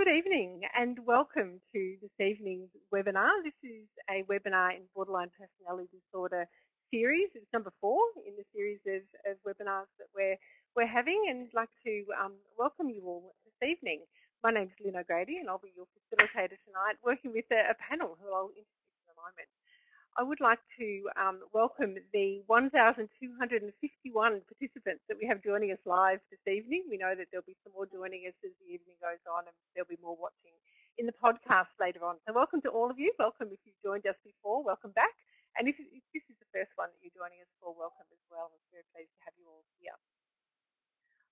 Good evening and welcome to this evening's webinar. This is a webinar in borderline personality disorder series. It's number four in the series of, of webinars that we're, we're having and I'd like to um, welcome you all this evening. My name is Lynn O'Grady and I'll be your facilitator tonight working with a, a panel who I'll introduce in a moment. I would like to um, welcome the 1,251 participants that we have joining us live this evening. We know that there'll be some more joining us as the evening goes on and there'll be more watching in the podcast later on. So welcome to all of you. Welcome if you've joined us before. Welcome back. And if, if this is the first one that you're joining us for, welcome as well. We're very pleased to have you all here.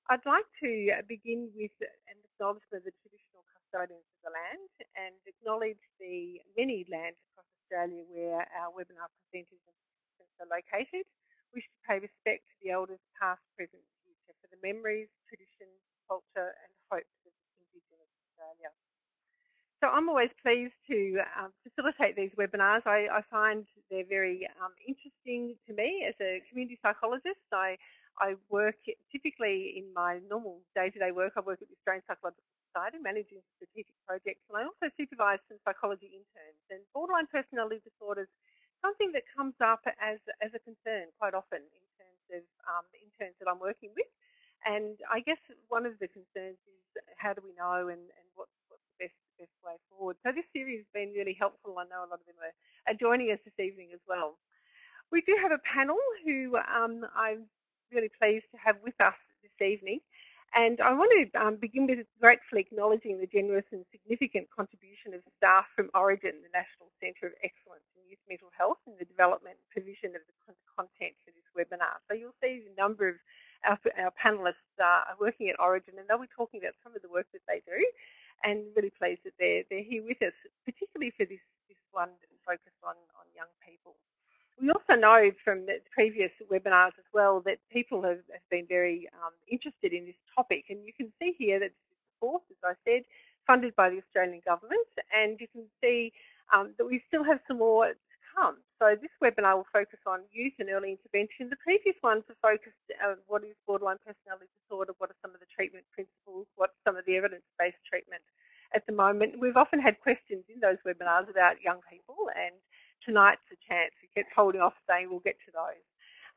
I'd like to begin with an acknowledgement of the traditional custodians of the land and acknowledge the many land Australia where our webinar presenters and participants are located. We should pay respect to the elders past, present and future for the memories, traditions, culture and hopes of Indigenous Australia. So I'm always pleased to um, facilitate these webinars. I, I find they're very um, interesting to me as a community psychologist. I, I work typically in my normal day-to-day -day work, I work at the Australian Psychological Society managing strategic projects and I also supervise some psychology interns and borderline personality disorders something that comes up as, as a concern quite often in terms of um, interns that I'm working with and I guess one of the concerns is how do we know and, and what's, what's the best, best way forward. So this series has been really helpful. I know a lot of them are, are joining us this evening as well. We do have a panel who um, I'm really pleased to have with us this evening. And I want to um, begin with gratefully acknowledging the generous and significant contribution of staff from Orygen, the National Centre of Excellence in Youth Mental Health, in the development and provision of the content for this webinar. So you'll see a number of our, our panellists uh, are working at Orygen and they'll be talking about some of the work that they do and really pleased that they're, they're here with us, particularly for this, this one focused on, on young people. We also know from the previous webinars as well that people have, have been very um, interested in this topic and you can see here that this is as I said, funded by the Australian Government and you can see um, that we still have some more to come. So this webinar will focus on youth and early intervention. The previous ones have focused on what is borderline personality disorder, what are some of the treatment principles, what's some of the evidence-based treatment at the moment. We've often had questions in those webinars about young people and tonight's a chance. We kept holding off saying we'll get to those.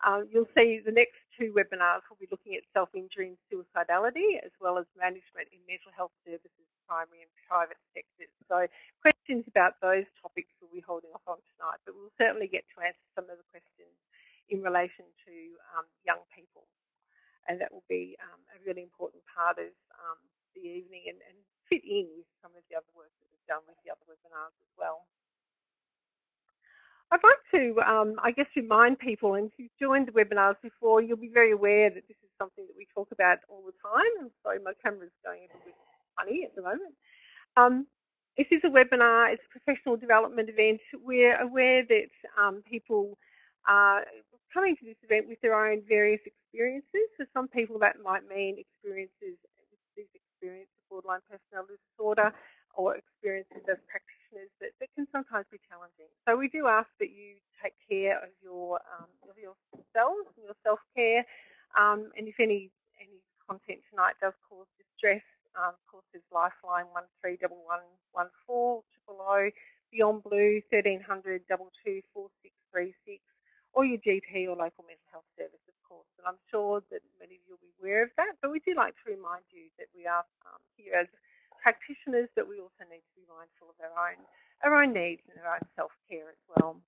Um, you'll see the next two webinars will be looking at self-injury and suicidality as well as management in mental health services, primary and private sectors. So questions about those topics we'll be holding off on tonight, but we'll certainly get to answer some of the questions in relation to um, young people. And that will be um, a really important part of um, the evening and, and fit in with some of the other work that we've done with the other webinars as well. I'd like to, um, I guess, remind people, and if you've joined the webinars before, you'll be very aware that this is something that we talk about all the time. I'm sorry, my camera's going a bit funny at the moment. Um, this is a webinar, it's a professional development event. We're aware that um, people are coming to this event with their own various experiences. For some people that might mean experiences, this experience of borderline personality disorder or experiences as practitioners that, that can sometimes be challenging. So we do ask that you take care of your um, of yourselves and your self-care. Um, and if any any content tonight does cause distress, um, of course there's Lifeline 131114, triple O, Beyond Blue 1300 224636, or your GP or local mental health service, of course. And I'm sure that many of you will be aware of that, but we do like to remind you that we are um, here as practitioners, but we also need to be mindful of our own, our own needs and our own self-care as well.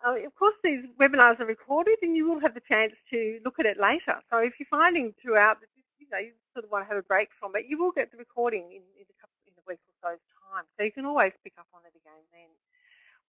Uh, of course, these webinars are recorded and you will have the chance to look at it later. So if you're finding throughout that you, know, you sort of want to have a break from it, you will get the recording in, in, a, couple, in a week or so's time. So you can always pick up on it again then.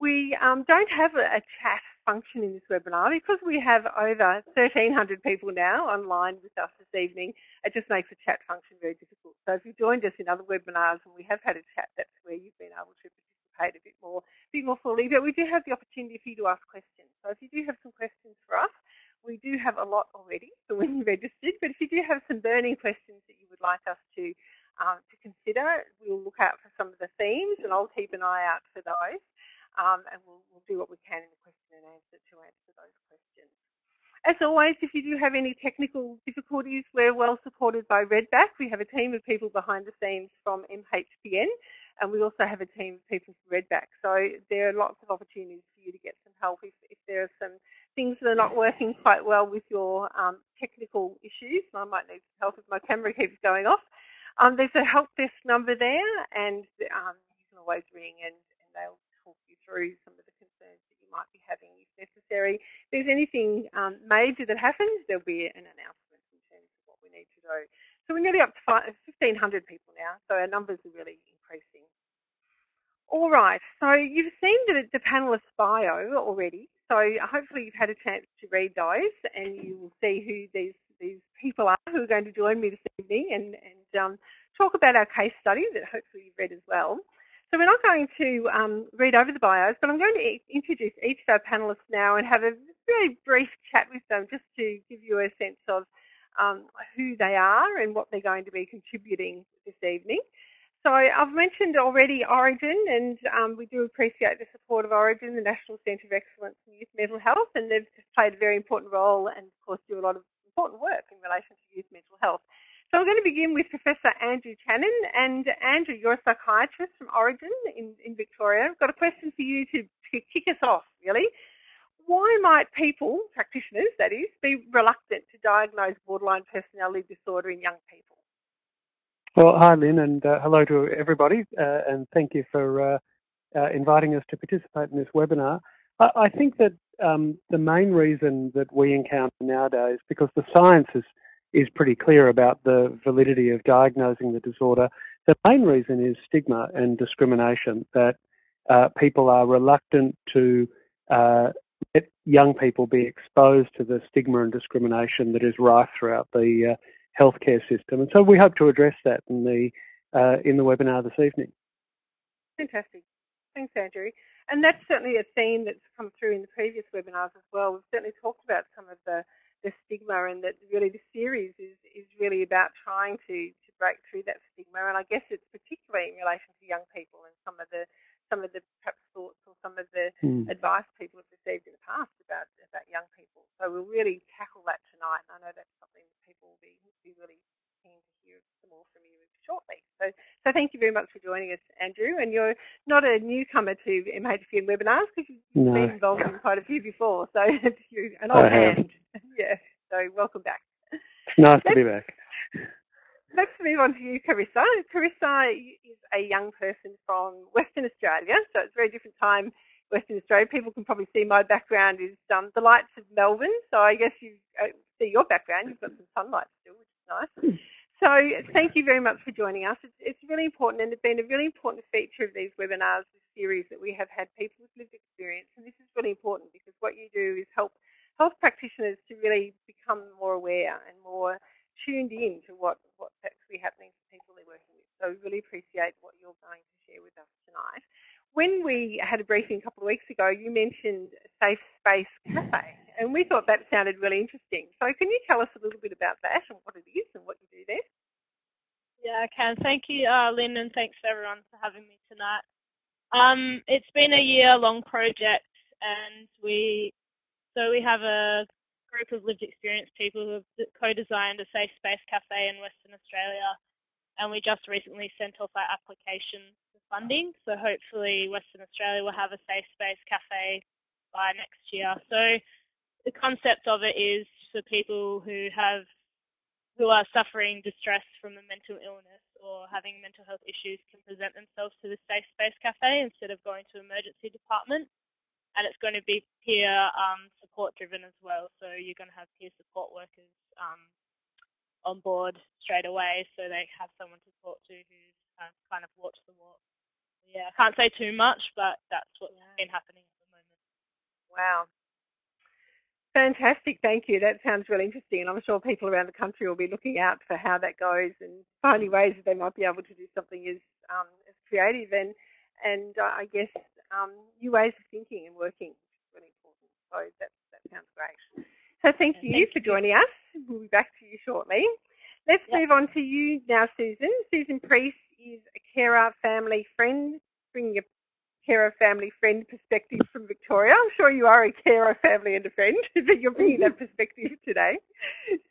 We um, don't have a, a, chat function in this webinar because we have over 1,300 people now online with us this evening. It just makes the chat function very difficult. So if you joined us in other webinars and we have had a chat, that's where you've been able to participate a bit more, a bit more fully. But we do have the opportunity for you to ask questions. So if you do have some questions for us, we do have a lot already for when you registered. But if you do have some burning questions that you would like us to um, to consider, we'll look out for some of the themes, and I'll keep an eye out for those um, and we'll, we'll, do what we can in the question and answer to answer those questions. As always, if you do have any technical difficulties, we're well supported by Redback. We have a team of people behind the scenes from MHPN, and we also have a team of people from Redback. So there are lots of opportunities for you to get some help if, if there are some things that are not working quite well with your um, technical issues. I might need some help if my camera keeps going off. Um, there's a help desk number there, and um, you can always ring and, and they'll through some of the concerns that you might be having if necessary. If there's anything um, major that happens, there'll be an announcement in terms of what we need to do. So we're nearly up to 1,500 people now, so our numbers are really increasing. All right, so you've seen the, the panelist bio already, so hopefully you've had a chance to read those and you will see who these, these people are who are going to join me this evening and, and um, talk about our case study that hopefully you've read as well. So we're not going to um, read over the bios, but I'm going to introduce each of our panellists now and have a very brief chat with them just to give you a sense of um, who they are and what they're going to be contributing this evening. So I've mentioned already Orygen and um, we do appreciate the support of Orygen, the National Centre of Excellence in Youth Mental Health, and they've played a very important role and, of course, do a lot of important work in relation to youth mental health. So I'm going to begin with Professor Andrew Chanen. And Andrew, you're a psychiatrist from Orygen in, in Victoria. I've got a question for you to, to kick us off, really. Why might people, practitioners that is, be reluctant to diagnose borderline personality disorder in young people? Well, hi, Lynn, and uh, hello to everybody, uh, and thank you for uh, uh inviting us to participate in this webinar. I, I think that um, the main reason that we encounter nowadays, because the science is, is pretty clear about the validity of diagnosing the disorder, the main reason is stigma and discrimination, that uh, people are reluctant to uh, let young people be exposed to the stigma and discrimination that is rife throughout the healthcare system. And so we hope to address that in the uh, in the webinar this evening. Fantastic. Thanks, Andrew. And that's certainly a theme that's come through in the previous webinars as well. We've certainly talked about some of the, the stigma and that really the series is, is really about trying to, to break through that stigma. And I guess it's particularly in relation to young people and some of the some of the perhaps thoughts or some of the mm. advice people have received in the past about about young people. So we'll really tackle that tonight. And I know that's something that people will be, be really keen to hear some more from you shortly. So, so thank you very much for joining us, Andrew. And you're not a newcomer to MHPN webinars because you've no. been involved in quite a few before. So you're an old hand. yeah. So welcome back. Nice to be back. Let's move on to you, Carissa. Carissa is a young person from Western Australia, so it's a very different time Western Australia. People can probably see my background is um, the lights of Melbourne, so I guess you uh, see your background. You've got some sunlight still, which nice. So thank you very much for joining us. It's, it's really important and it's been a really important feature of these webinars, this series that we have had people with lived experience. And this is really important because what you do is help health practitioners to really become more aware and more tuned in to what, what's actually happening to people they're working with. So we really appreciate what you're going to share with us tonight. When we had a briefing a couple of weeks ago, you mentioned Safe Space Cafe, and we thought that sounded really interesting. So can you tell us a little bit about that and what it is and what you do there? Yeah, I can. Thank you, uh, Lynn, and thanks everyone for having me tonight. Um, it's been a year-long project, and we so we have a group of lived experience people who have co-designed a safe space cafe in Western Australia and we just recently sent off our application funding so hopefully Western Australia will have a safe space cafe by next year. So the concept of it is for people who have who are suffering distress from a mental illness or having mental health issues can present themselves to the Safe Space Cafe instead of going to emergency department and it's going to be peer um, support driven as well. So you're going to have peer support workers um, on board straight away, so they have someone to talk to who's uh, kind of walked the walk. Yeah, I can't say too much, but that's what's yeah. been happening at the moment. Wow. Fantastic, thank you. That sounds really interesting, and I'm sure people around the country will be looking out for how that goes and finding ways that they might be able to do something as um, as creative and and uh, I guess um, new ways of thinking and working, which is really important. So that, that sounds great. So thank you thank for you. joining us. We'll be back to you shortly. Let's yep. move on to you now, Susan. Susan Priest is a carer, family, friend, bringing a carer, family, friend perspective from Victoria. I'm sure you are a carer, family and a friend, but you're bringing that perspective today.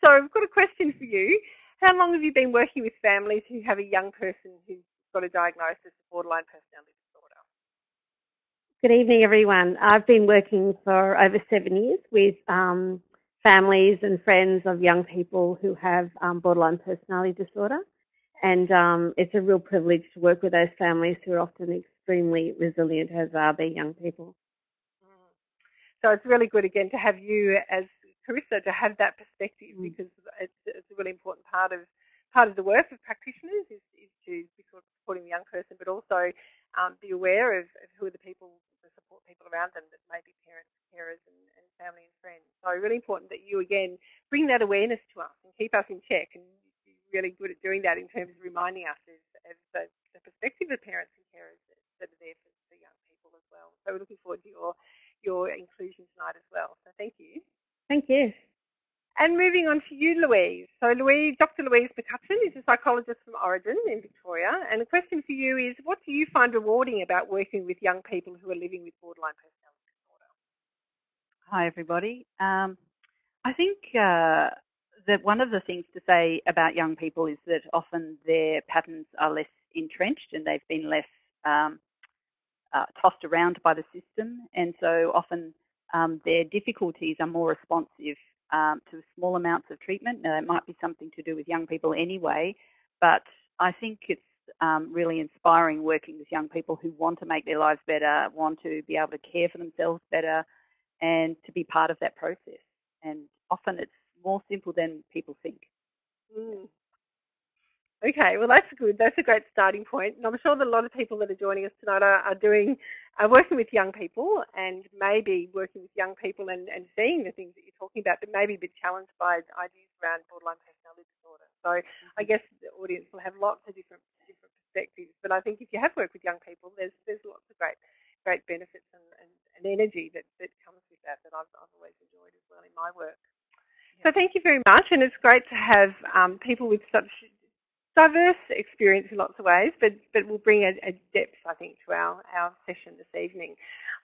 So I've got a question for you. How long have you been working with families who have a young person who's got a diagnosis of borderline personality disorder? Good evening, everyone. I've been working for over seven years with um, families and friends of young people who have um, borderline personality disorder. And um, it's a real privilege to work with those families who are often extremely resilient, as are their young people. Mm. So it's really good again to have you as Carissa to have that perspective mm. because it's, it's, a really important part of part of the work of practitioners is, is to be sort of supporting the young person, but also um, be aware of, of, who are the people, the support people around them that may be parents, carers, and, and family and friends. So really important that you again bring that awareness to us and keep us in check. And really good at doing that in terms of reminding us of, of the, the, perspective of parents and carers that are there for, for young people as well. So we're looking forward to your your inclusion tonight as well. So thank you. Thank you. And moving on to you, Louise. So Louise, Dr. Louise McCutcheon is a psychologist from Orygen in Victoria. And the question for you is, what do you find rewarding about working with young people who are living with borderline personality disorder? Hi, everybody. Um, I think uh, that one of the things to say about young people is that often their patterns are less entrenched and they've been less um, uh, tossed around by the system. And so often um, their difficulties are more responsive um, to small amounts of treatment. Now, it might be something to do with young people anyway, but I think it's um, really inspiring working with young people who want to make their lives better, want to be able to care for themselves better, and to be part of that process. And often it's more simple than people think. Mm. Okay, well that's good. That's a great starting point. And I'm sure that a lot of people that are joining us tonight are, are doing, are working with young people and maybe working with young people and, and seeing the things that you're talking about, but maybe a bit challenged by ideas around borderline personality disorder. So I mm-hmm. guess the audience will have lots of different different perspectives. But I think if you have worked with young people, there's there's lots of great great benefits and, and, and energy that, that comes with that that I've, I've always enjoyed as well in my work. So thank you very much, and it's great to have um, people with such diverse experience in lots of ways, but, but will bring a, a, depth, I think, to our, our session this evening.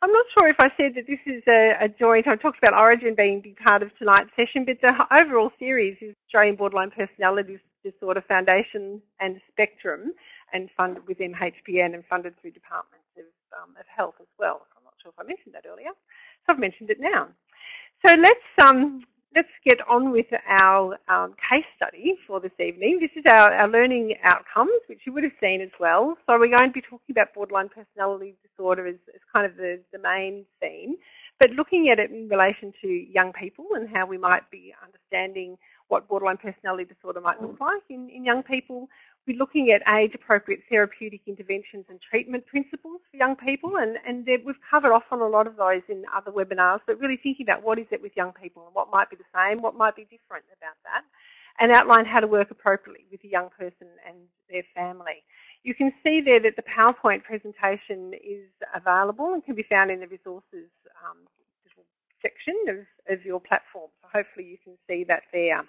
I'm not sure if I said that this is a, a joint, I talked about Orygen being big part of tonight's session, but the overall series is Australian Borderline Personality Disorder Foundation and Spectrum, and funded with MHPN and funded through Departments of, um, of Health as well. I'm not sure if I mentioned that earlier, so I've mentioned it now. So let's um, let's get on with our um, case study for this evening. This is our, our learning outcomes, which you would have seen as well. So we're going to be talking about borderline personality disorder as, as kind of the, the main theme, but looking at it in relation to young people and how we might be understanding what borderline personality disorder might look like in, in young people, we're looking at age-appropriate therapeutic interventions and treatment principles for young people, and, and we've covered off on a lot of those in other webinars, but really thinking about what is it with young people and what might be the same, what might be different about that, and outline how to work appropriately with a young person and their family. You can see there that the PowerPoint presentation is available and can be found in the resources um, section of, of your platform. So hopefully you can see that there.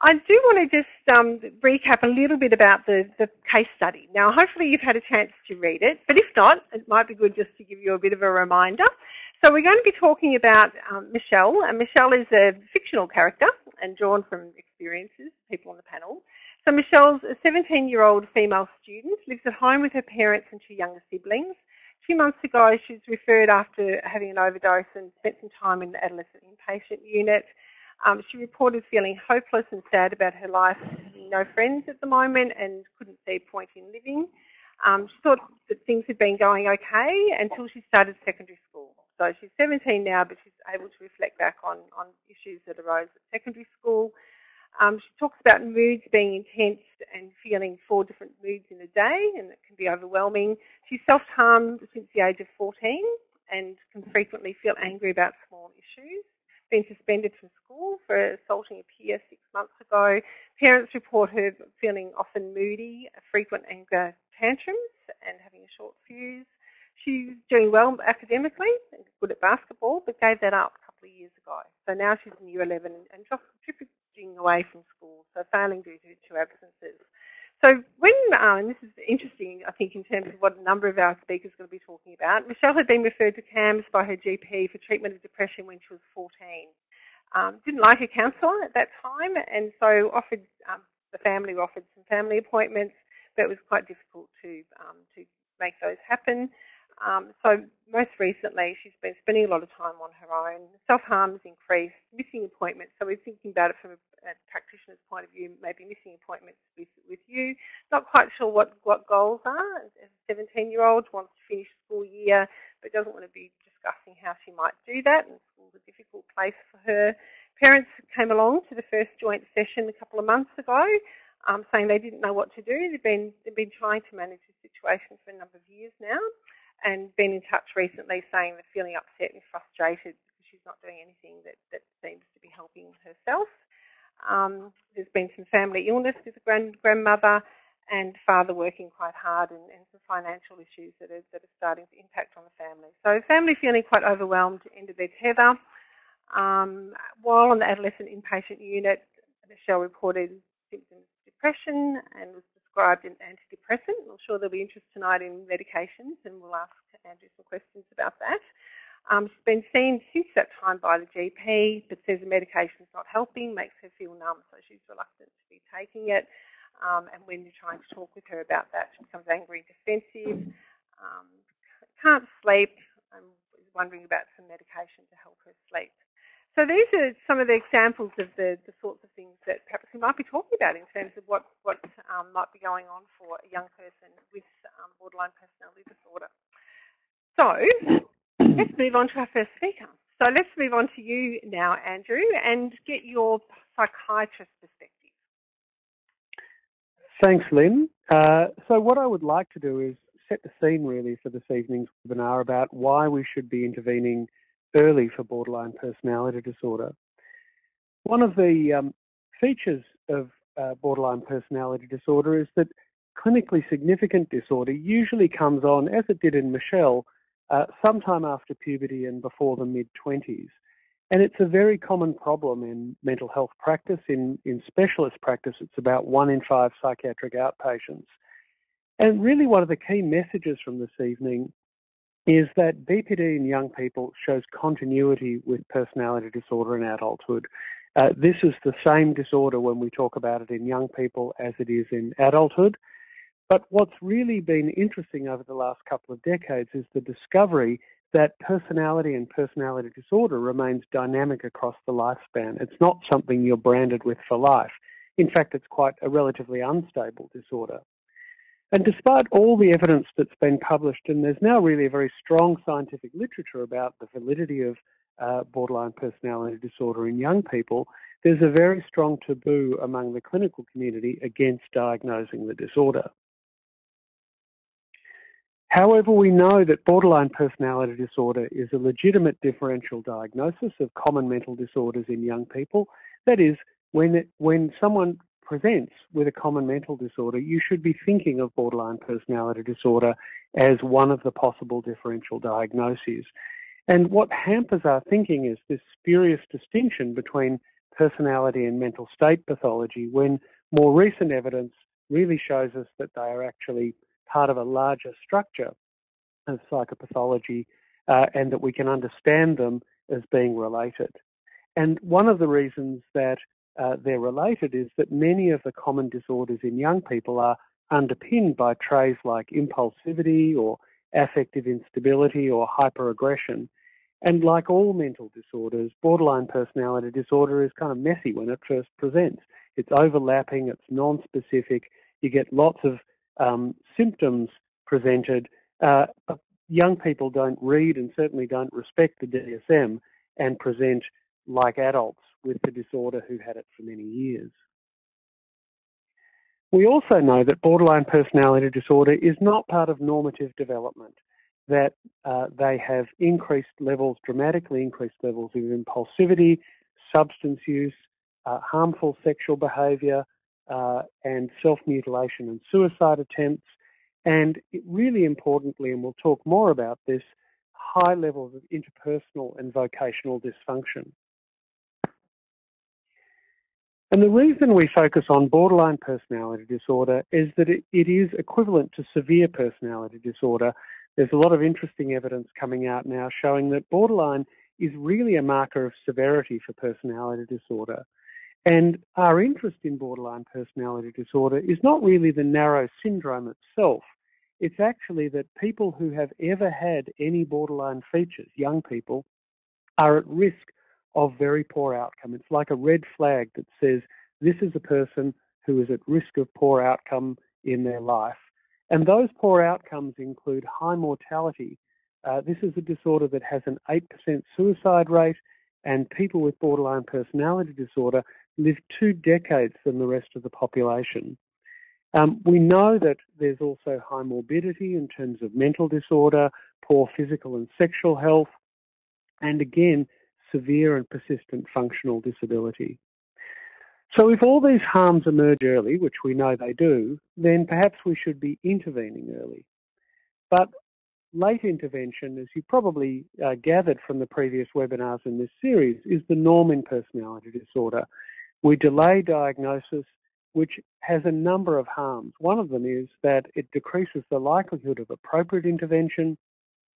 I do want to just um, recap a little bit about the, the case study. Now, hopefully you've had a chance to read it, but if not, it might be good just to give you a bit of a reminder. So we're going to be talking about um, Michelle, and Michelle is a fictional character and drawn from experiences, people on the panel. So Michelle's a 17-year-old female student, lives at home with her parents and two younger siblings. Two months ago, she was referred after having an overdose and spent some time in the adolescent inpatient unit. Um, she reported feeling hopeless and sad about her life, no friends at the moment and couldn't see a point in living. Um, she thought that things had been going okay until she started secondary school. So she's 17 now, but she's able to reflect back on, on issues that arose at secondary school. Um, she talks about moods being intense and feeling four different moods in a day, and it can be overwhelming. She's self-harmed since the age of 14 and can frequently feel angry about small issues been suspended from school for assaulting a peer six months ago. Parents report her feeling often moody, frequent anger tantrums and having a short fuse. She's doing well academically and good at basketball, but gave that up a couple of years ago. So now she's in year 11 and drifting away from school, so failing due to, to absences. So when, um, and this is interesting, I think, in terms of what a number of our speakers are going to be talking about, Michelle had been referred to CAMHS by her GP for treatment of depression when she was 14. Um, didn't like a counsellor at that time, and so offered um, the family offered some family appointments, but it was quite difficult to um, to make those happen. Um, so most recently, she's been spending a lot of time on her own. Self-harm has increased, missing appointments. So we're thinking about it from a, a, practitioner's point of view, maybe missing appointments with, with you. Not quite sure what, what goals are. As a 17-year-old, wants to finish school year, but doesn't want to be discussing how she might do that. And school's a difficult place for her. Parents came along to the first joint session a couple of months ago. Um, saying they didn't know what to do. They've been, they've been trying to manage the situation for a number of years now and been in touch recently saying they're feeling upset and frustrated because she's not doing anything that, that seems to be helping herself. Um, there's been some family illness with the grand, grandmother and father working quite hard and, and some financial issues that are, that are starting to impact on the family. So family feeling quite overwhelmed, of their tether. Um, while on the adolescent inpatient unit, Michelle reported symptoms of depression and was prescribed an antidepressant. I'm sure there'll be interest tonight in medications and we'll ask Andrew some questions about that. Um, she's been seen since that time by the GP, but says the medication is not helping, makes her feel numb, so she's reluctant to be taking it. Um, and when you're trying to talk with her about that, she becomes angry and defensive, um, can't sleep, and is wondering about some medication to help her sleep. So these are some of the examples of the, the sorts of things that perhaps we might be talking about in terms of what, what um, might be going on for a young person with um, borderline personality disorder. So let's move on to our first speaker. So let's move on to you now, Andrew, and get your psychiatrist perspective. Thanks, Lynn. Uh, so what I would like to do is set the scene really for this evening's webinar about why we should be intervening early for borderline personality disorder. One of the um, features of uh, borderline personality disorder is that clinically significant disorder usually comes on, as it did in Michelle, uh, sometime after puberty and before the mid-20s. And it's a very common problem in mental health practice. In, in specialist practice, it's about one in five psychiatric outpatients. And really one of the key messages from this evening is that BPD in young people shows continuity with personality disorder in adulthood. Uh, this is the same disorder when we talk about it in young people as it is in adulthood. But what's really been interesting over the last couple of decades is the discovery that personality and personality disorder remains dynamic across the lifespan. It's not something you're branded with for life. In fact, it's quite a relatively unstable disorder. And despite all the evidence that's been published, and there's now really a very strong scientific literature about the validity of uh, borderline personality disorder in young people, there's a very strong taboo among the clinical community against diagnosing the disorder. However, we know that borderline personality disorder is a legitimate differential diagnosis of common mental disorders in young people. That is, when, when someone presents with a common mental disorder, you should be thinking of borderline personality disorder as one of the possible differential diagnoses. And what hampers our thinking is this spurious distinction between personality and mental state pathology when more recent evidence really shows us that they are actually part of a larger structure of psychopathology uh, and that we can understand them as being related. And one of the reasons that uh, they're related is that many of the common disorders in young people are underpinned by traits like impulsivity or affective instability or hyperaggression. And like all mental disorders, borderline personality disorder is kind of messy when it first presents. It's overlapping, it's non-specific, you get lots of um, symptoms presented. Uh, young people don't read and certainly don't respect the DSM and present like adults with the disorder who had it for many years. We also know that borderline personality disorder is not part of normative development, that uh, they have increased levels, dramatically increased levels of impulsivity, substance use, uh, harmful sexual behaviour, uh, and self-mutilation and suicide attempts, and really importantly, and we'll talk more about this, high levels of interpersonal and vocational dysfunction. And the reason we focus on borderline personality disorder is that it, it is equivalent to severe personality disorder. There's a lot of interesting evidence coming out now showing that borderline is really a marker of severity for personality disorder. And our interest in borderline personality disorder is not really the narrow syndrome itself. It's actually that people who have ever had any borderline features, young people, are at risk of very poor outcome. It's like a red flag that says this is a person who is at risk of poor outcome in their life. And those poor outcomes include high mortality. Uh, this is a disorder that has an 8% suicide rate, and people with borderline personality disorder live two decades than the rest of the population. Um, we know that there's also high morbidity in terms of mental disorder, poor physical and sexual health, and again, severe and persistent functional disability. So if all these harms emerge early, which we know they do, then perhaps we should be intervening early. But late intervention, as you probably uh, gathered from the previous webinars in this series, is the norm in personality disorder. We delay diagnosis, which has a number of harms. One of them is that it decreases the likelihood of appropriate intervention,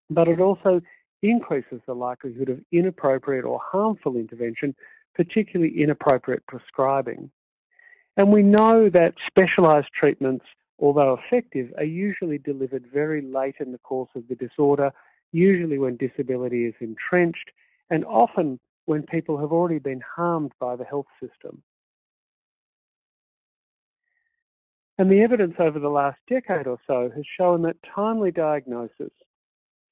but it also increases the likelihood of inappropriate or harmful intervention, particularly inappropriate prescribing. And we know that specialised treatments, although effective, are usually delivered very late in the course of the disorder, usually when disability is entrenched, and often when people have already been harmed by the health system. And the evidence over the last decade or so has shown that timely diagnosis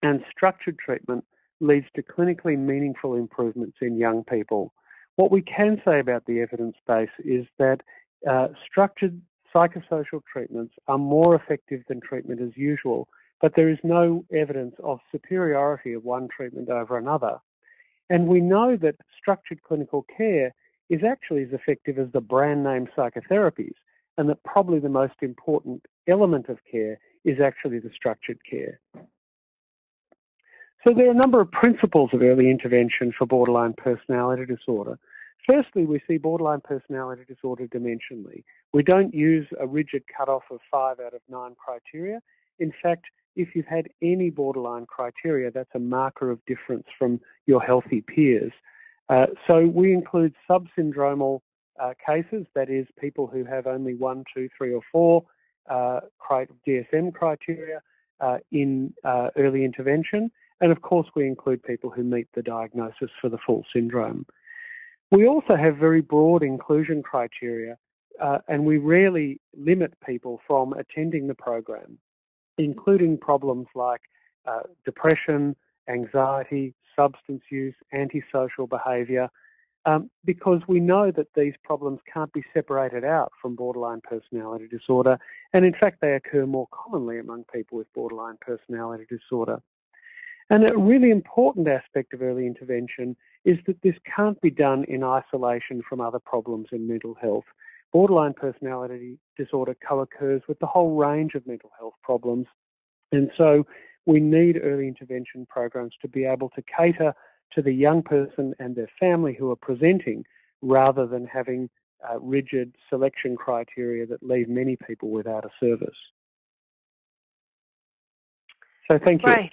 and structured treatment leads to clinically meaningful improvements in young people. What we can say about the evidence base is that uh, structured psychosocial treatments are more effective than treatment as usual, but there is no evidence of superiority of one treatment over another. And we know that structured clinical care is actually as effective as the brand name psychotherapies, and that probably the most important element of care is actually the structured care. So there are a number of principles of early intervention for borderline personality disorder. Firstly, we see borderline personality disorder dimensionally. We don't use a rigid cutoff of five out of nine criteria. In fact, if you've had any borderline criteria, that's a marker of difference from your healthy peers. Uh, so we include subsyndromal uh, cases, that is, people who have only one, two, three, or four uh, DSM criteria uh, in uh, early intervention. And of course, we include people who meet the diagnosis for the full syndrome. We also have very broad inclusion criteria, uh, and we rarely limit people from attending the program, including problems like uh, depression, anxiety, substance use, antisocial behaviour, um, because we know that these problems can't be separated out from borderline personality disorder, and in fact they occur more commonly among people with borderline personality disorder. And a really important aspect of early intervention is that this can't be done in isolation from other problems in mental health. Borderline personality disorder co-occurs with the whole range of mental health problems. And so we need early intervention programs to be able to cater to the young person and their family who are presenting rather than having uh, rigid selection criteria that leave many people without a service. So thank you. Right.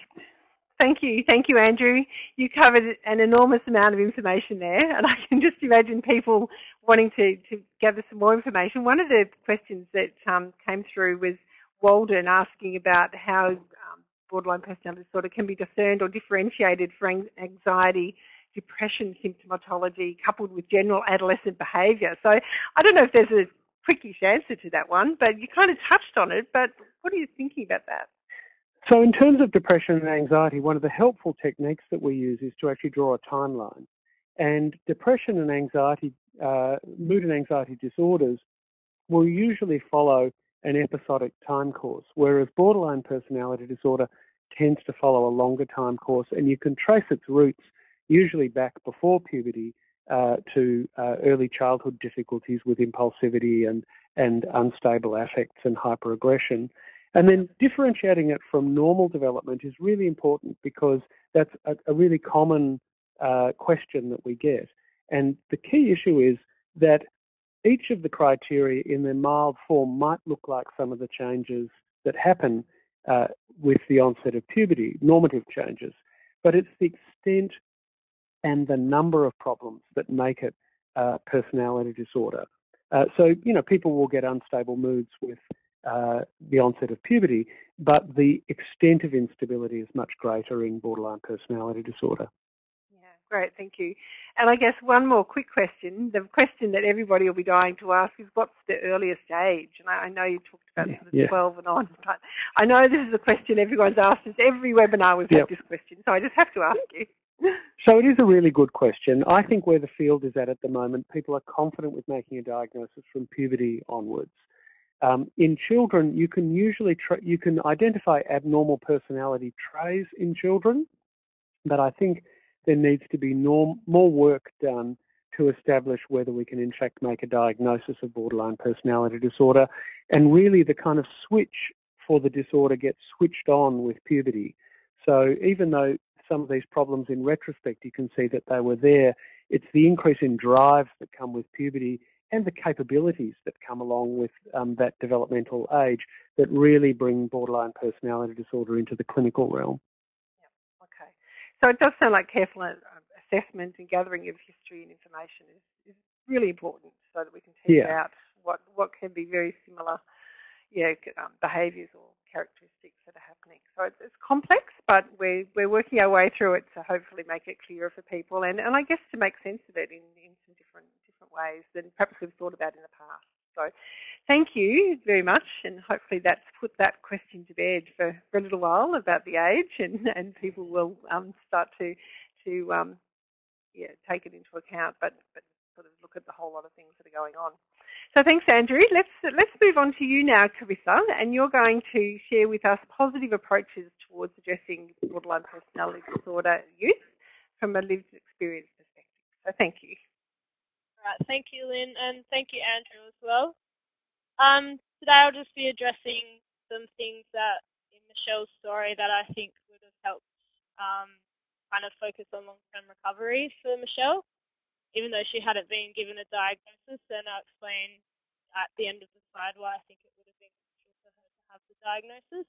Thank you. Thank you, Andrew. You covered an enormous amount of information there, and I can just imagine people wanting to, to gather some more information. One of the questions that um, came through was Walden asking about how um, borderline personality disorder can be discerned or differentiated for anxiety, depression symptomatology coupled with general adolescent behaviour. So I don't know if there's a quickish answer to that one, but you kind of touched on it, but what are you thinking about that? So in terms of depression and anxiety, one of the helpful techniques that we use is to actually draw a timeline. And depression and anxiety, uh, mood and anxiety disorders will usually follow an episodic time course, whereas borderline personality disorder tends to follow a longer time course and you can trace its roots usually back before puberty uh, to uh, early childhood difficulties with impulsivity and, and unstable affects and hyperaggression. And then differentiating it from normal development is really important because that's a, a really common uh, question that we get. And the key issue is that each of the criteria in their mild form might look like some of the changes that happen uh, with the onset of puberty, normative changes, but it's the extent and the number of problems that make it uh, personality disorder. Uh, so, you know, people will get unstable moods with uh, the onset of puberty, but the extent of instability is much greater in borderline personality disorder. Yeah, great, thank you. And I guess one more quick question. The question that everybody will be dying to ask is what's the earliest age? And I know you talked about yeah, sort of yeah. 12 and on, but I know this is a question everyone's asked. It's every webinar we've yep. had this question, so I just have to ask you. So it is a really good question. I think where the field is at at the moment, people are confident with making a diagnosis from puberty onwards. Um, in children, you can usually you can identify abnormal personality traits in children, but I think there needs to be norm, more work done to establish whether we can in fact make a diagnosis of borderline personality disorder and really the kind of switch for the disorder gets switched on with puberty. So even though some of these problems in retrospect you can see that they were there, it's the increase in drives that come with puberty and the capabilities that come along with um, that developmental age that really bring borderline personality disorder into the clinical realm. Yeah, okay. So it does sound like careful uh, assessment and gathering of history and information is, is really important so that we can tease yeah. out what, what can be very similar yeah, um, behaviours or characteristics that are happening. So it's, it's, complex, but we're, we're working our way through it to hopefully make it clearer for people and, and I guess to make sense of it in, in different, ways than perhaps we've thought about in the past. So thank you very much, and hopefully that's put that question to bed for, for a little while about the age, and, and people will um, start to to um, yeah take it into account, but, but sort of look at the whole lot of things that are going on. So thanks, Andrew. Let's let's move on to you now, Carissa, and you're going to share with us positive approaches towards addressing borderline personality disorder youth from a lived experience perspective. So thank you. Right, thank you, Lynn, and thank you, Andrew, as well. Um, today I'll just be addressing some things that in Michelle's story that I think would have helped um, kind of focus on long-term recovery for Michelle, even though she hadn't been given a diagnosis. And I'll explain at the end of the slide why I think it would have been crucial for her to have the diagnosis.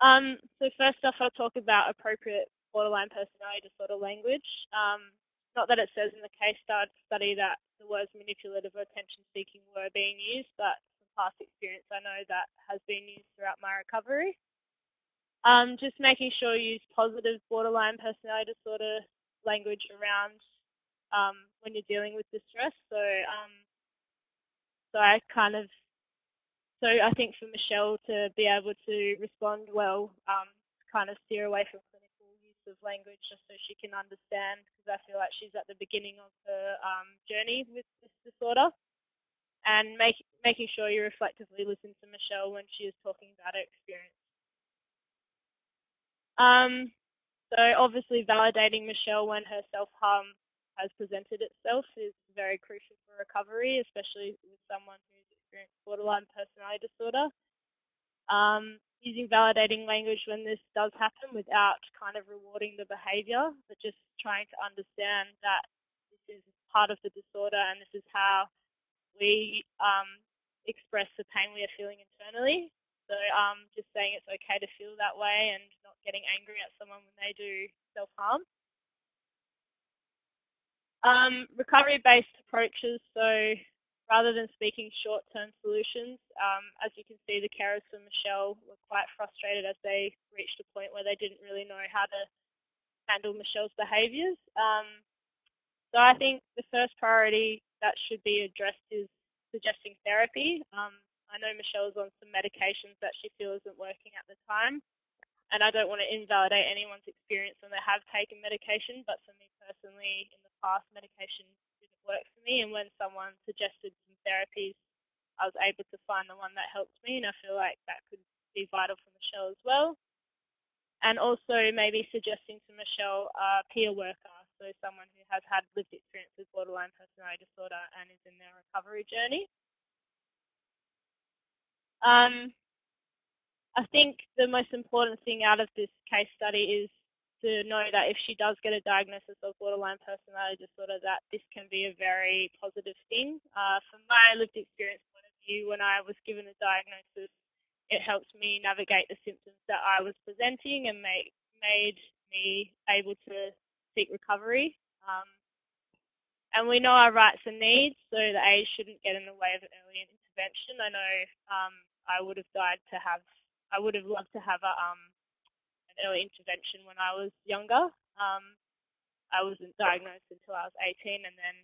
Um, so first off, I'll talk about appropriate borderline personality disorder language. Um, not that it says in the case study that the words manipulative or attention-seeking were being used, but from past experience I know that has been used throughout my recovery. Um, just making sure you use positive borderline personality disorder language around um, when you're dealing with distress. So, um, so I kind of, so I think for Michelle to be able to respond well, um, kind of steer away from of language just so she can understand because I feel like she's at the beginning of her um, journey with this disorder and make, making sure you reflectively listen to Michelle when she is talking about her experience. Um, so obviously validating Michelle when her self-harm has presented itself is very crucial for recovery, especially with someone who's experienced borderline personality disorder. Um, using validating language when this does happen without kind of rewarding the behaviour, but just trying to understand that this is part of the disorder and this is how we um, express the pain we are feeling internally. So um, just saying it's okay to feel that way and not getting angry at someone when they do self-harm. Um, Recovery-based approaches, so rather than speaking short-term solutions. Um, as you can see, the carers for Michelle were quite frustrated as they reached a point where they didn't really know how to handle Michelle's behaviours. Um, so I think the first priority that should be addressed is suggesting therapy. Um, I know Michelle's on some medications that she feels isn't working at the time, and I don't want to invalidate anyone's experience when they have taken medication, but for me personally, in the past, medication worked for me. And when someone suggested some therapies, I was able to find the one that helped me. And I feel like that could be vital for Michelle as well. And also maybe suggesting to Michelle a peer worker, so someone who has had lived experience with borderline personality disorder and is in their recovery journey. Um, I think the most important thing out of this case study is to know that if she does get a diagnosis of borderline personality disorder, that this can be a very positive thing. Uh, from my lived experience point of view, when I was given a diagnosis, it helped me navigate the symptoms that I was presenting and make, made me able to seek recovery. Um, and we know our rights and needs, so the age shouldn't get in the way of early intervention. I know um, I would have died to have, I would have loved to have a, um, intervention when I was younger. Um, I wasn't diagnosed until I was 18, and then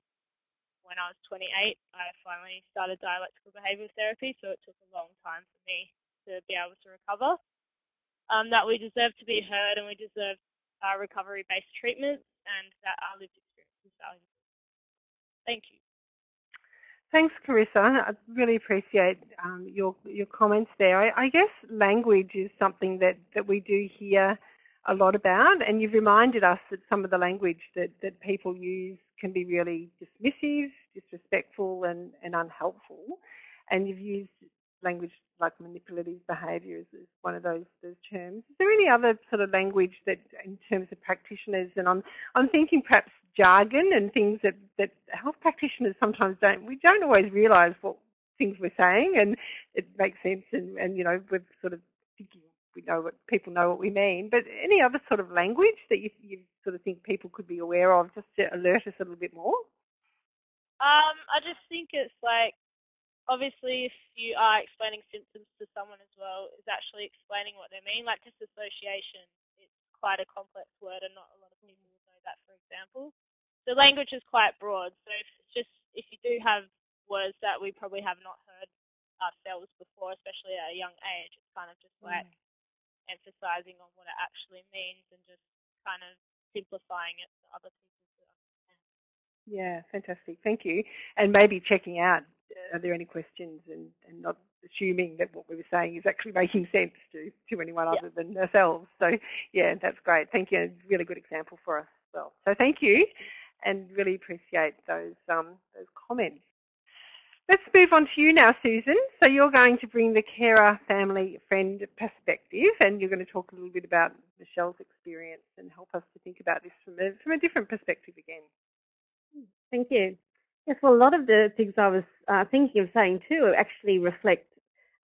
when I was 28, I finally started dialectical behavioural therapy, so it took a long time for me to be able to recover. Um, that we deserve to be heard and we deserve recovery-based treatments and that our lived experience is valuable. Thank you. Thanks, Carissa. I really appreciate um, your your comments there. I, I, guess language is something that, that we do hear a lot about, and you've reminded us that some of the language that, that people use can be really dismissive, disrespectful, and, and unhelpful. And you've used language like manipulative behaviour is, is, one of those those terms. Is there any other sort of language that, in terms of practitioners, and I'm I'm thinking perhaps jargon and things that that health practitioners sometimes don't. We don't always realise what things we're saying, and it makes sense, and and you know we're sort of thinking we know what people know what we mean. But any other sort of language that you you sort of think people could be aware of, just to alert us a little bit more. Um, I just think it's like obviously if you are explaining symptoms to someone as well, is actually explaining what they mean. Like disassociation, it's quite a complex word and not a lot of people know that, for example. The language is quite broad, so if just if you do have words that we probably have not heard ourselves before, especially at a young age, it's kind of just like mm. emphasizing on what it actually means and just kind of simplifying it for other people to understand. Yeah, fantastic. Thank you. And maybe checking out are there any questions and, and not assuming that what we were saying is actually making sense to, to anyone yeah. other than ourselves. So yeah, that's great. Thank you. really good example for us well. So thank you and really appreciate those, um, those comments. Let's move on to you now, Susan. So you're going to bring the carer, family, friend perspective and you're going to talk a little bit about Michelle's experience and help us to think about this from a, from a different perspective again. Thank you. Yes, well, a lot of the things I was uh, thinking of saying too actually reflect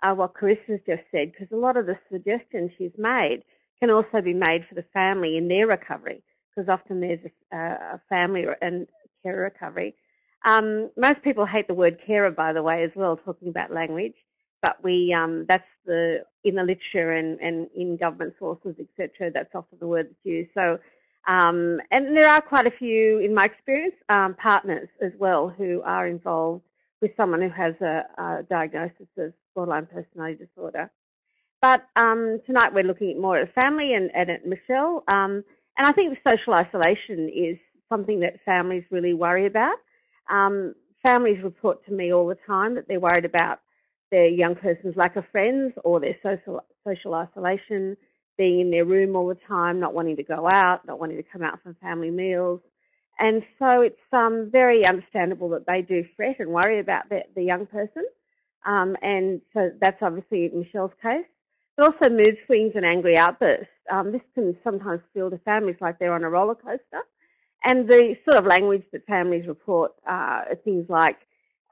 uh, what Carissa's just said, because a lot of the suggestions she's made can also be made for the family in their recovery, because often there's a, a, family and care recovery. Um, most people hate the word carer, by the way, as well, talking about language, but we um, that's the in the literature and, and in government sources, etc. That's often the word that's used. So um, and there are quite a few, in my experience, um, partners as well who are involved with someone who has a, a diagnosis of borderline personality disorder. But um, tonight we're looking more at family and, and at Michelle. And I think social isolation is something that families really worry about. Um, families report to me all the time that they're worried about their young person's lack of friends or their social, social isolation, being in their room all the time, not wanting to go out, not wanting to come out for family meals. And so it's um, very understandable that they do fret and worry about the, the young person. Um, and so that's obviously Michelle's case. But also mood swings and angry outbursts. Um, this can sometimes feel to families like they're on a roller coaster. And the sort of language that families report uh, are things like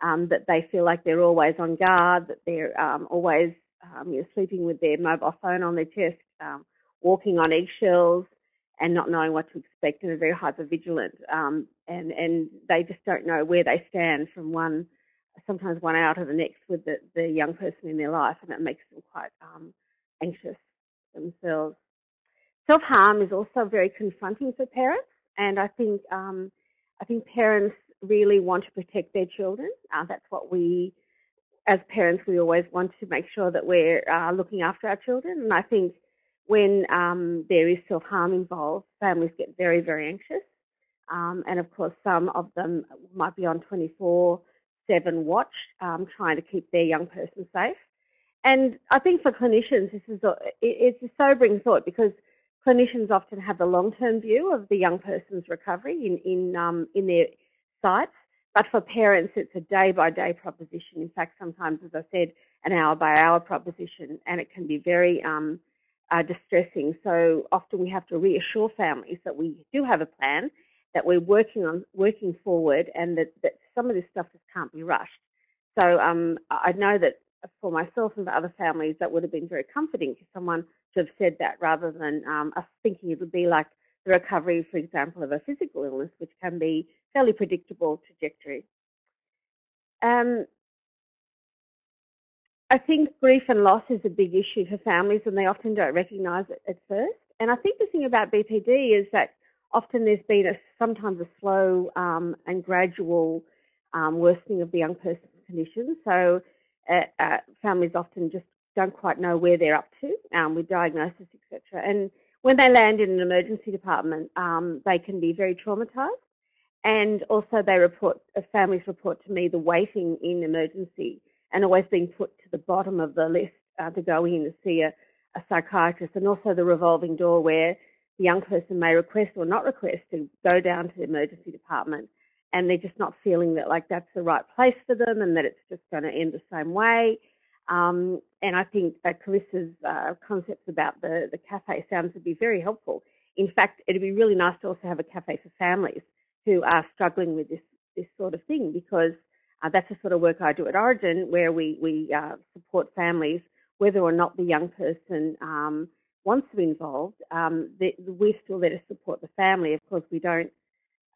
um, that they feel like they're always on guard, that they're um, always um, you sleeping with their mobile phone on their chest, um, walking on eggshells and not knowing what to expect and are very hyper vigilant. Um, and, and they just don't know where they stand from one, sometimes one hour to the next with the, the young person in their life and it makes them quite um, anxious themselves. Self-harm is also very confronting for parents and I think, um, I think parents really want to protect their children. Uh, that's what we as parents, we always want to make sure that we're uh, looking after our children. And I think when um, there is self-harm involved, families get very, very anxious. Um, and of course, some of them might be on 24-7 watch, um, trying to keep their young person safe. And I think for clinicians, this is a, it's a sobering thought because clinicians often have the long-term view of the young person's recovery in, in, um, in their sights. But for parents, it's a day-by-day -day proposition. In fact, sometimes, as I said, an hour-by-hour -hour proposition, and it can be very um, uh, distressing. So often we have to reassure families that we do have a plan, that we're working on working forward, and that, that some of this stuff just can't be rushed. So um, I know that for myself and for other families, that would have been very comforting for someone to have said that rather than um, us thinking it would be like the recovery, for example, of a physical illness, which can be fairly predictable trajectory. Um, I think grief and loss is a big issue for families and they often don't recognise it at first. And I think the thing about BPD is that often there's been a, sometimes a slow um, and gradual um, worsening of the young person's condition. So uh, uh, families often just don't quite know where they're up to um, with diagnosis, etc. And when they land in an emergency department, um, they can be very traumatised. And also they report, uh, families report to me the waiting in emergency and always being put to the bottom of the list uh, to go in to see a, a psychiatrist and also the revolving door where the young person may request or not request to go down to the emergency department and they're just not feeling that like that's the right place for them and that it's just going to end the same way. Um, and I think uh, Carissa's uh, concepts about the, the cafe sounds to be very helpful. In fact, it'd be really nice to also have a cafe for families who are struggling with this, this sort of thing because uh, that's the sort of work I do at Orygen where we, we uh, support families whether or not the young person um, wants to be involved. Um, we're still there to support the family. Of course, we don't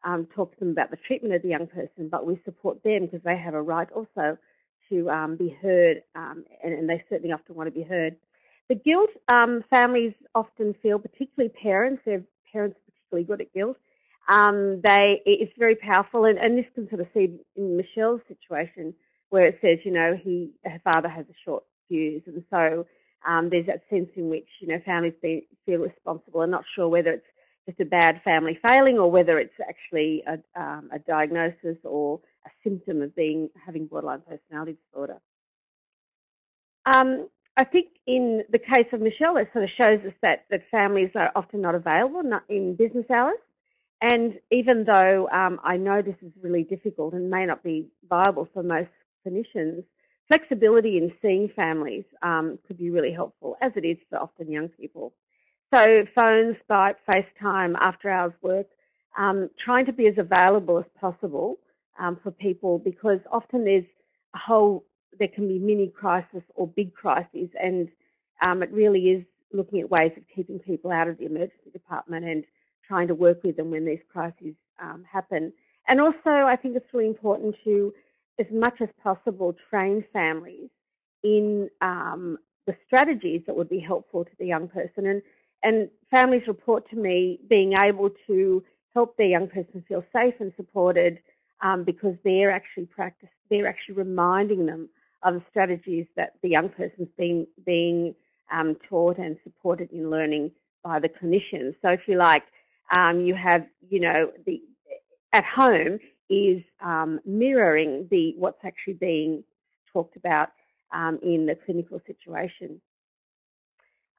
um, talk to them about the treatment of the young person, but we support them because they have a right also to um, be heard, um, and, and, they certainly often want to be heard. The guilt, um, families often feel, particularly parents, their parents are particularly good at guilt. Um, they, it's very powerful, and, and, this can sort of see in Michelle's situation where it says, you know, he, her father has a short fuse, and so um, there's that sense in which, you know, families be, feel responsible and not sure whether it's just a bad family failing or whether it's actually a, um, a diagnosis or a symptom of being having borderline personality disorder. Um, I think in the case of Michelle, it sort of shows us that, that families are often not available not in business hours. And even though um, I know this is really difficult and may not be viable for most clinicians, flexibility in seeing families um, could be really helpful, as it is for often young people. So phone, Skype, FaceTime, after hours work, um, trying to be as available as possible um, for people because often there's a whole, there can be mini crisis or big crises and um, it really is looking at ways of keeping people out of the emergency department and trying to work with them when these crises um, happen. And also I think it's really important to, as much as possible, train families in um, the strategies that would be helpful to the young person. And and families report to me being able to help their young person feel safe and supported um, because they're actually practice, they're actually reminding them of the strategies that the young person's been being um, taught and supported in learning by the clinicians. So if you like, um, you have, you know, the at home is um, mirroring the what's actually being talked about um, in the clinical situation.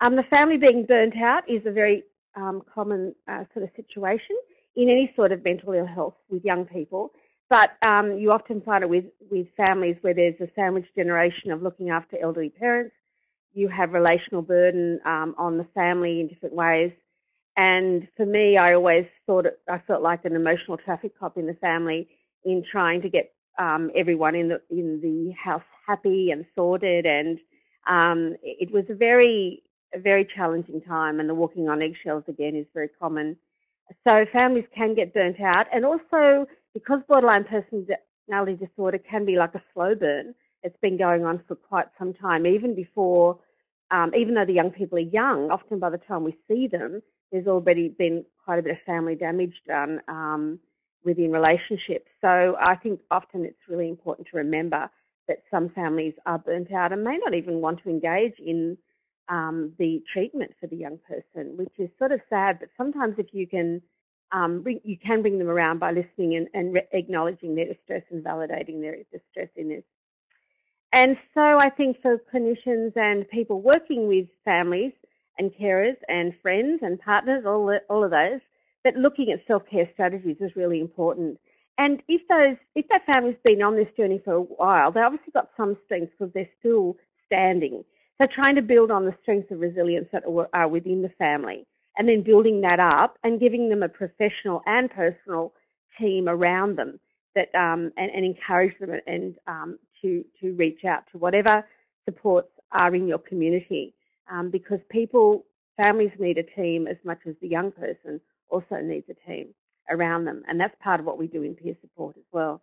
Um, the family being burnt out is a very um, common uh, sort of situation in any sort of mental ill health with young people. But um, you often find it with, with families where there's a sandwich generation of looking after elderly parents. You have relational burden um, on the family in different ways. And for me, I always thought it, I felt like an emotional traffic cop in the family in trying to get um, everyone in the in the house happy and sorted. And um, it was a very a very challenging time and the walking on eggshells again is very common. So families can get burnt out and also because borderline personality disorder can be like a slow burn, it's been going on for quite some time, even before, um, even though the young people are young, often by the time we see them, there's already been quite a bit of family damage done um, within relationships. So I think often it's really important to remember that some families are burnt out and may not even want to engage in um, the treatment for the young person, which is sort of sad. But sometimes if you can, um, bring, you can bring them around by listening and, and acknowledging their distress and validating their distress in this. And so I think for clinicians and people working with families and carers and friends and partners, all, all of those, that looking at self-care strategies is really important. And if those, if that family's been on this journey for a while, they obviously got some strengths because they're still standing. So trying to build on the strengths of resilience that are within the family and then building that up and giving them a professional and personal team around them that um, and, and, encourage them and um, to to reach out to whatever supports are in your community um, because people families need a team as much as the young person also needs a team around them and that's part of what we do in peer support as well.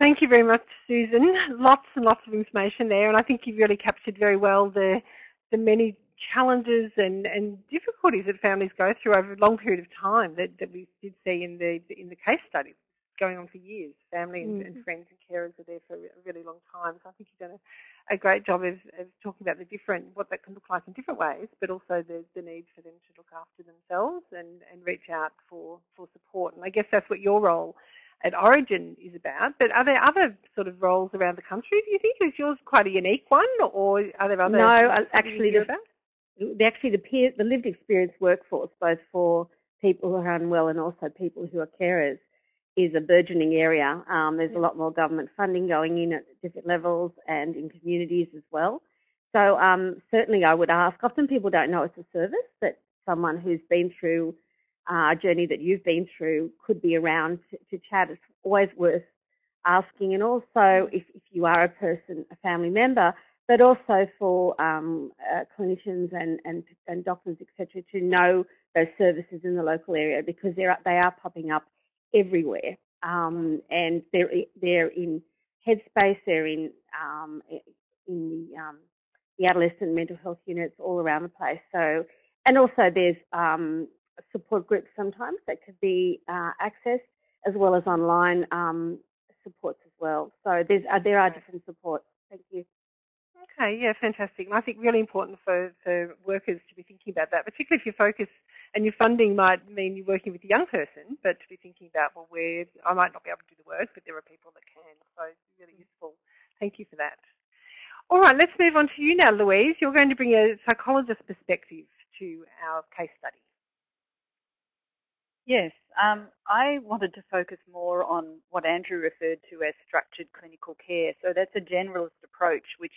Thank you very much, Susan. Lots and lots of information there, and I think you've really captured very well the the many challenges and, and difficulties that families go through over a long period of time that, that we did see in the in the case study going on for years. Family and, mm. and friends and carers are there for a really long time. So I think you've done a, a great job of, of, talking about the different, what that can look like in different ways, but also the, the need for them to look after themselves and, and reach out for, for support. And I guess that's what your role at Orygen is about. But are there other sort of roles around the country? Do you think is yours quite a unique one, or are there other? No, uh, actually, the, the, actually the peer, the lived experience workforce, both for people who are unwell and also people who are carers, is a burgeoning area. Um, there's a lot more government funding going in at different levels and in communities as well. So um, certainly, I would ask. Often people don't know it's a service that someone who's been through uh, journey that you've been through could be around to, to chat. It's always worth asking. And also, if, if you are a person, a family member, but also for um, uh, clinicians and, and, and doctors, etc., to know those services in the local area because they're, they are popping up everywhere. Um, and they're, they're in Headspace, they're in, um, in the, um, the adolescent mental health units all around the place. So, and also there's um, support groups sometimes that could be uh, accessed, as well as online um, supports as well. So there's, uh, there are different supports. Thank you. Okay, yeah, fantastic. And I think really important for, for workers to be thinking about that, particularly if your focus and your funding might mean you're working with a young person, but to be thinking about, well, where I might not be able to do the work, but there are people that can. So it's really useful. Thank you for that. All right, let's move on to you now, Louise. You're going to bring a psychologist perspective to our case study. Yes, um, I wanted to focus more on what Andrew referred to as structured clinical care. So that's a generalist approach, which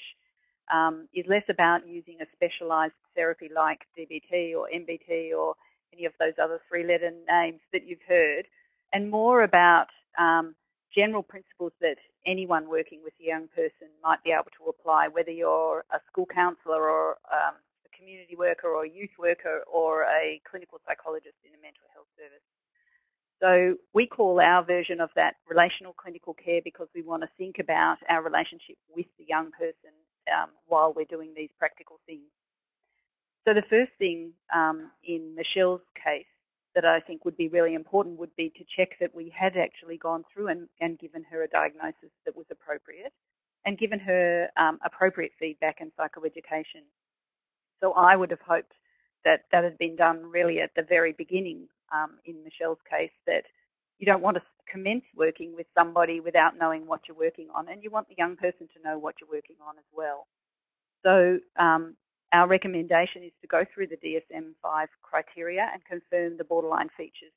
um, is less about using a specialised therapy like DBT or MBT or any of those other three-letter names that you've heard, and more about um, general principles that anyone working with a young person might be able to apply, whether you're a school counsellor or um, community worker or a youth worker or a clinical psychologist in a mental health service. So we call our version of that relational clinical care because we want to think about our relationship with the young person um, while we're doing these practical things. So the first thing um, in Michelle's case that I think would be really important would be to check that we had actually gone through and, and given her a diagnosis that was appropriate and given her um, appropriate feedback and psychoeducation so I would have hoped that that had been done really at the very beginning um, in Michelle's case, that you don't want to commence working with somebody without knowing what you're working on, and you want the young person to know what you're working on as well. So um, our recommendation is to go through the DSM-5 criteria and confirm the borderline features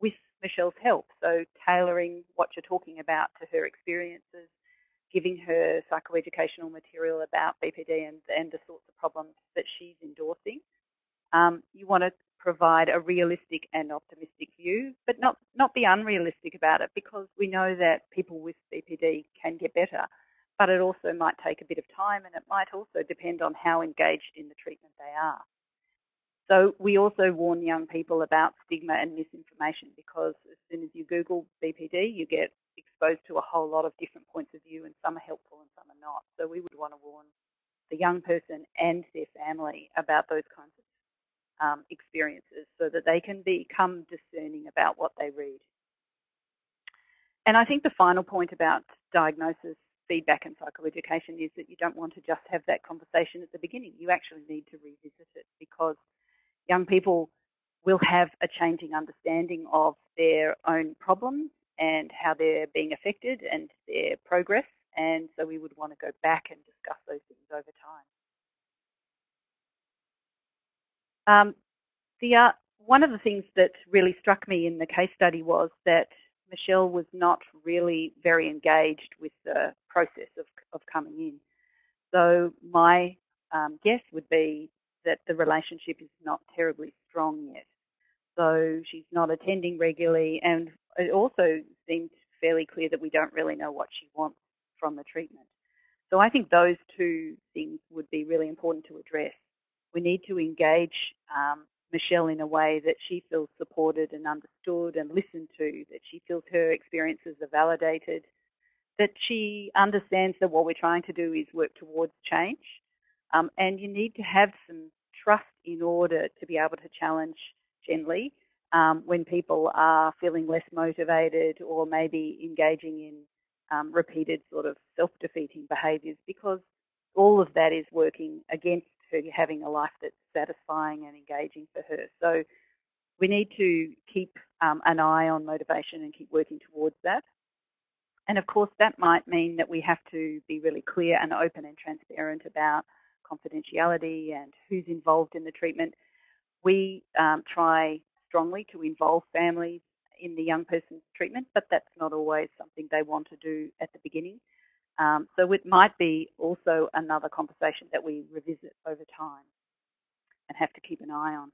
with Michelle's help. So tailoring what you're talking about to her experiences, giving her psychoeducational material about BPD and, and the sorts of problems that she's endorsing. Um, you want to provide a realistic and optimistic view, but not, not be unrealistic about it because we know that people with BPD can get better, but it also might take a bit of time and it might also depend on how engaged in the treatment they are. So we also warn young people about stigma and misinformation because as soon as you Google BPD, you get exposed to a whole lot of different points of view and some are helpful and some are not. So we would want to warn the young person and their family about those kinds of um, experiences so that they can become discerning about what they read. And I think the final point about diagnosis, feedback and psychoeducation is that you don't want to just have that conversation at the beginning. You actually need to revisit it because young people will have a changing understanding of their own problems and how they're being affected and their progress. And so we would want to go back and discuss those things over time. Um, the, uh, one of the things that really struck me in the case study was that Michelle was not really very engaged with the process of, of coming in. So my um, guess would be that the relationship is not terribly strong yet. So she's not attending regularly, and it also seems fairly clear that we don't really know what she wants from the treatment. So I think those two things would be really important to address. We need to engage um, Michelle in a way that she feels supported and understood and listened to, that she feels her experiences are validated, that she understands that what we're trying to do is work towards change. Um, and you need to have some trust in order to be able to challenge gently um, when people are feeling less motivated or maybe engaging in um, repeated sort of self-defeating behaviours because all of that is working against her having a life that's satisfying and engaging for her. So we need to keep um, an eye on motivation and keep working towards that. And of course, that might mean that we have to be really clear and open and transparent about confidentiality and who's involved in the treatment. We um, try strongly to involve families in the young person's treatment, but that's not always something they want to do at the beginning. Um, so it might be also another conversation that we revisit over time and have to keep an eye on.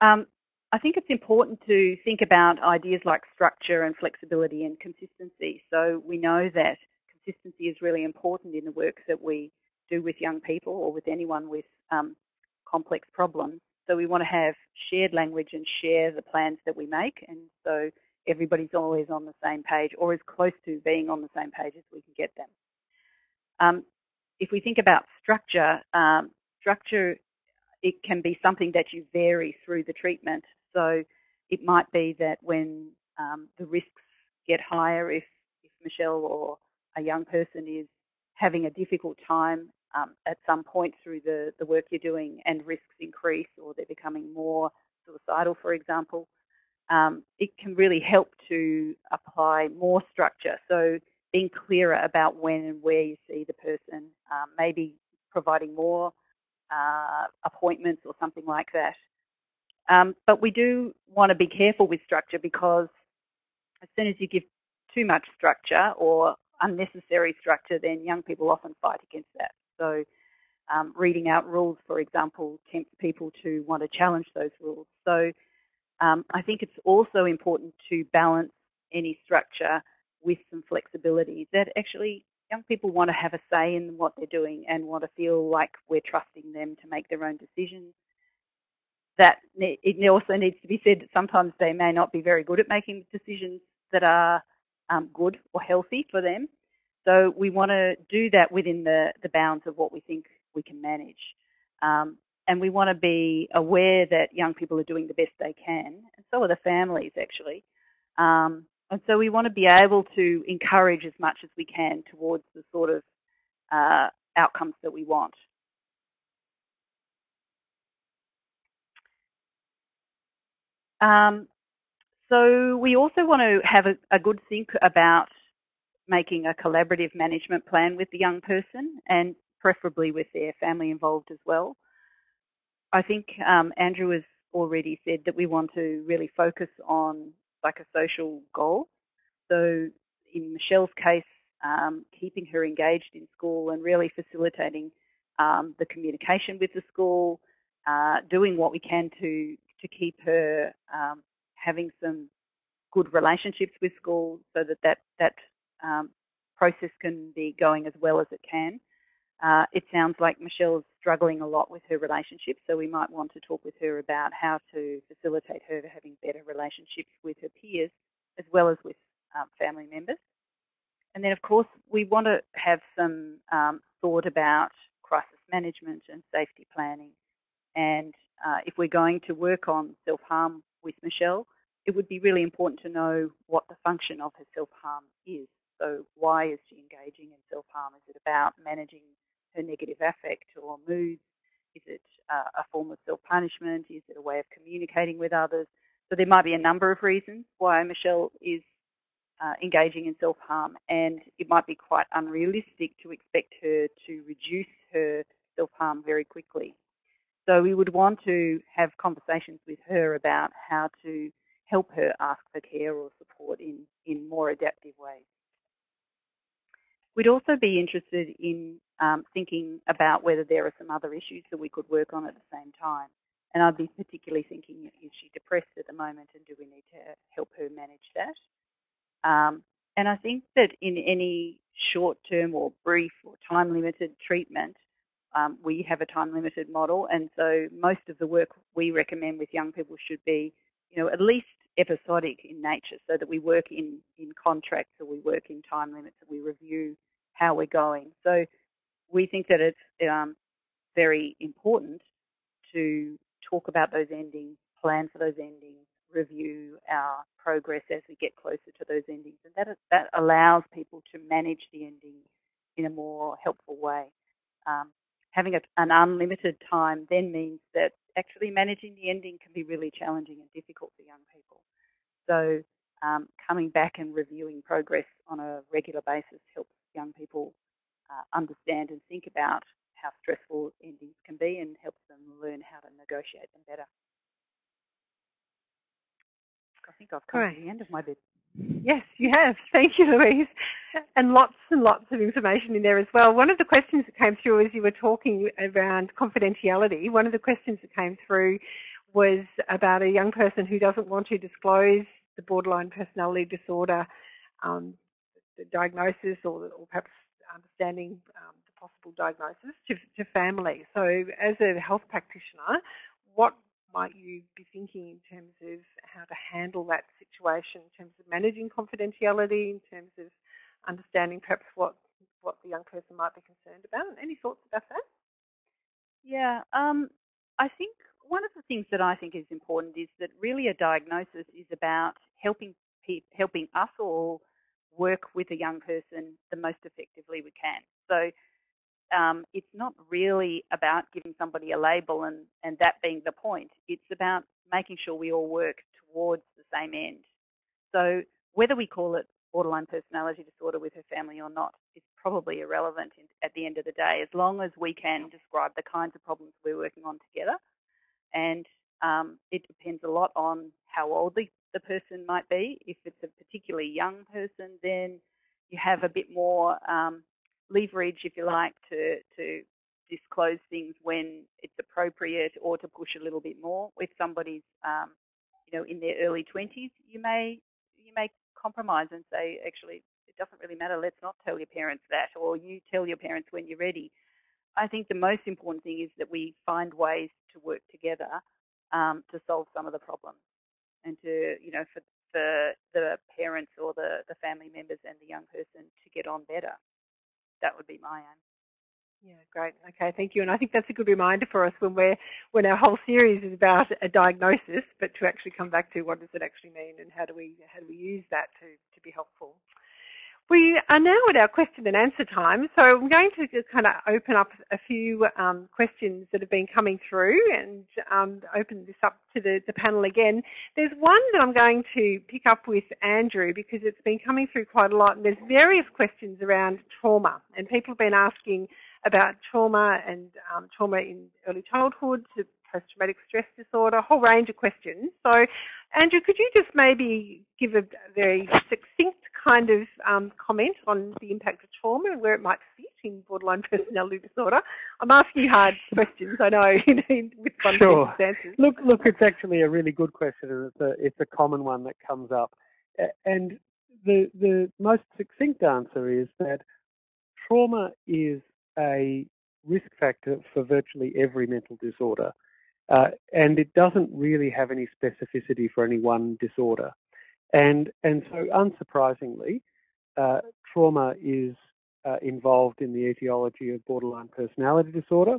Um, I think it's important to think about ideas like structure and flexibility and consistency. So we know that consistency is really important in the work that we do with young people or with anyone with um, complex problems. So we want to have shared language and share the plans that we make. And so everybody's always on the same page or as close to being on the same page as we can get them. Um, if we think about structure, um, structure, it can be something that you vary through the treatment. So it might be that when um, the risks get higher, if, if Michelle or a young person is having a difficult time um, at some point through the, the work you're doing and risks increase or they're becoming more suicidal, for example, um, it can really help to apply more structure. So being clearer about when and where you see the person, um, maybe providing more uh, appointments or something like that. Um, but we do want to be careful with structure because as soon as you give too much structure or unnecessary structure, then young people often fight against that. So um, reading out rules, for example, tempts people to want to challenge those rules. So um, I think it's also important to balance any structure with some flexibility that actually young people want to have a say in what they're doing and want to feel like we're trusting them to make their own decisions. That it also needs to be said that sometimes they may not be very good at making decisions that are um, good or healthy for them. So we want to do that within the, the bounds of what we think we can manage. Um, and we want to be aware that young people are doing the best they can, and so are the families actually. Um, and so we want to be able to encourage as much as we can towards the sort of uh, outcomes that we want. Um, so we also want to have a, a, good think about making a collaborative management plan with the young person and preferably with their family involved as well. I think um, Andrew has already said that we want to really focus on psychosocial goals. So in Michelle's case, um, keeping her engaged in school and really facilitating um, the communication with the school, uh, doing what we can to, to keep her um, having some good relationships with school so that that, that um, process can be going as well as it can. Uh, it sounds like Michelle's struggling a lot with her relationship, so we might want to talk with her about how to facilitate her having better relationships with her peers as well as with um, family members. And then, of course, we want to have some um, thought about crisis management and safety planning. And uh, if we're going to work on self-harm with Michelle, it would be really important to know what the function of her self-harm is. So why is she engaging in self-harm? Is it about managing her negative affect or moods? Is it uh, a form of self-punishment? Is it a way of communicating with others? So there might be a number of reasons why Michelle is uh, engaging in self-harm and it might be quite unrealistic to expect her to reduce her self-harm very quickly. So we would want to have conversations with her about how to help her ask for care or support in, in more adaptive ways. We'd also be interested in um, thinking about whether there are some other issues that we could work on at the same time. And I'd be particularly thinking, is she depressed at the moment and do we need to help her manage that? Um, and I think that in any short-term or brief or time-limited treatment, um, we have a time-limited model, and so most of the work we recommend with young people should be, you know, at least episodic in nature, so that we work in in contracts or we work in time limits, and we review how we're going. So we think that it's um, very important to talk about those endings, plan for those endings, review our progress as we get closer to those endings. And that, that allows people to manage the ending in a more helpful way. Um, having a, an unlimited time then means that actually managing the ending can be really challenging and difficult. So um, coming back and reviewing progress on a regular basis helps young people uh, understand and think about how stressful endings can be and helps them learn how to negotiate them better. I think I've come to the end of my bit. Yes, you have. Thank you, Louise. And lots and lots of information in there as well. One of the questions that came through as you were talking around confidentiality, one of the questions that came through was about a young person who doesn't want to disclose the borderline personality disorder um, the diagnosis or, or, perhaps understanding um, the possible diagnosis to, to family. So as a health practitioner, what might you be thinking in terms of how to handle that situation, in terms of managing confidentiality, in terms of understanding perhaps what, what the young person might be concerned about? Any thoughts about that? Yeah, um, I think one of the things that I think is important is that really a diagnosis is about helping helping us all work with a young person the most effectively we can. So um, it's not really about giving somebody a label and, and that being the point. It's about making sure we all work towards the same end. So whether we call it borderline personality disorder with her family or not is probably irrelevant at the end of the day, as long as we can describe the kinds of problems we're working on together. And um, it depends a lot on how old the, the person might be. If it's a particularly young person, then you have a bit more um, leverage, if you like, to, to disclose things when it's appropriate or to push a little bit more. If somebody's, um, you know, in their early 20s, you may, you may compromise and say, actually, it doesn't really matter, let's not tell your parents that, or you tell your parents when you're ready. I think the most important thing is that we find ways to work together um, to solve some of the problems and to, you know, for, for the parents or the, the family members and the young person to get on better that would be my aim. Yeah, great. Okay, thank you. And I think that's a good reminder for us when we're when our whole series is about a diagnosis, but to actually come back to what does it actually mean and how do we how do we use that to, to be helpful. We are now at our question and answer time, so I'm going to just kind of open up a few um, questions that have been coming through and um, open this up to the, the, panel again. There's one that I'm going to pick up with Andrew because it's been coming through quite a lot and there's various questions around trauma and people have been asking about trauma and um, trauma in early childhood, post-traumatic stress disorder, a whole range of questions. So Andrew, could you just maybe give a very succinct kind of um, comment on the impact of trauma and where it might fit in borderline personality disorder? I'm asking hard questions, I know, with sure. Look, look, it's actually a really good question, and it's a it's a common one that comes up. And the the most succinct answer is that trauma is a risk factor for virtually every mental disorder. Uh, and it doesn't really have any specificity for any one disorder. And, and so unsurprisingly, uh, trauma is uh, involved in the etiology of borderline personality disorder.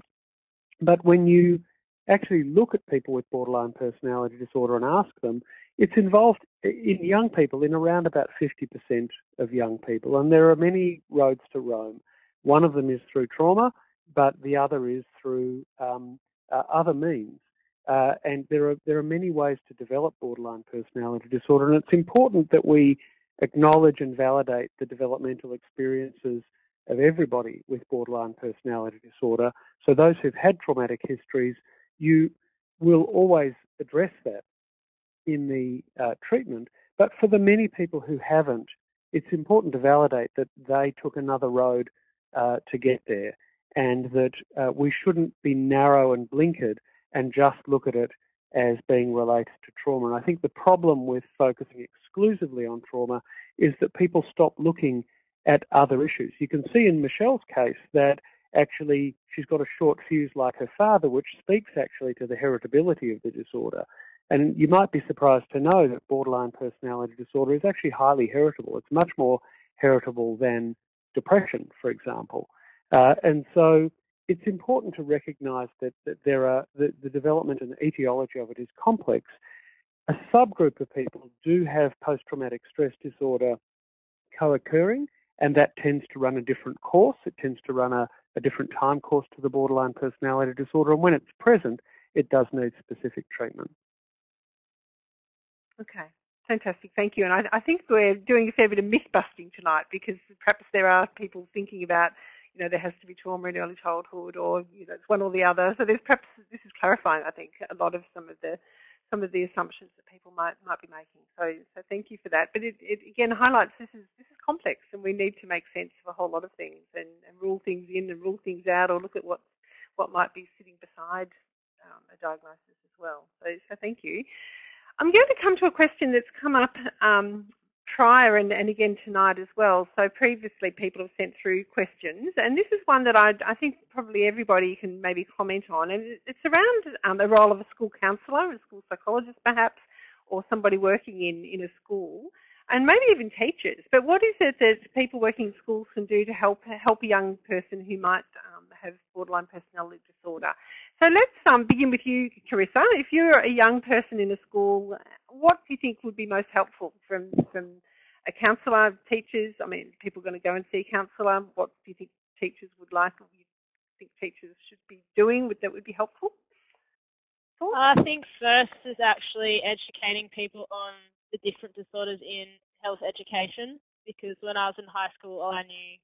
But when you actually look at people with borderline personality disorder and ask them, it's involved in young people in around about 50% of young people. And there are many roads to Rome. One of them is through trauma, but the other is through um, uh, other means. Uh, and there are there are many ways to develop borderline personality disorder, and it's important that we acknowledge and validate the developmental experiences of everybody with borderline personality disorder. So those who've had traumatic histories, you will always address that. in the uh, treatment, but for the many people who haven't, it's important to validate that they took another road uh, to get there and that uh, we shouldn't be narrow and blinkered and just look at it as being related to trauma. And I think the problem with focusing exclusively on trauma is that people stop looking at other issues. You can see in Michelle's case that actually she's got a short fuse like her father, which speaks actually to the heritability of the disorder. And you might be surprised to know that borderline personality disorder is actually highly heritable. It's much more heritable than depression, for example. Uh, and so it's important to recognise that, that there are the, the development and the etiology of it is complex. A subgroup of people do have post-traumatic stress disorder co-occurring, and that tends to run a different course. It tends to run a, a different time course to the borderline personality disorder, and when it's present, it does need specific treatment. Okay, fantastic, thank you. And I, I think we're doing a fair bit of myth busting tonight because perhaps there are people thinking about you know, there has to be trauma in early childhood or, you know, it's one or the other. So there's perhaps, this is clarifying, I think, a lot of some of the some of the assumptions that people might might be making. So so thank you for that. But it, it again highlights this is this is complex and we need to make sense of a whole lot of things and, and rule things in and rule things out or look at what what might be sitting beside um, a diagnosis as well. So so thank you. I'm going to come to a question that's come up um, prior and, and again tonight as well. So previously people have sent through questions and this is one that I, I think probably everybody can maybe comment on and it's around um, the role of a school counsellor, a school psychologist perhaps, or somebody working in, in a school and maybe even teachers. But what is it that people working in schools can do to help help a young person who might um, have borderline personality disorder? So let's um, begin with you, Carissa. If you're a young person in a school, what do you think would be most helpful from, from a counsellor, teachers? I mean, people going to go and see a counsellor. What do you think teachers would like or you think teachers should be doing that would be helpful? I think first is actually educating people on the different disorders in health education because when I was in high school, all I knew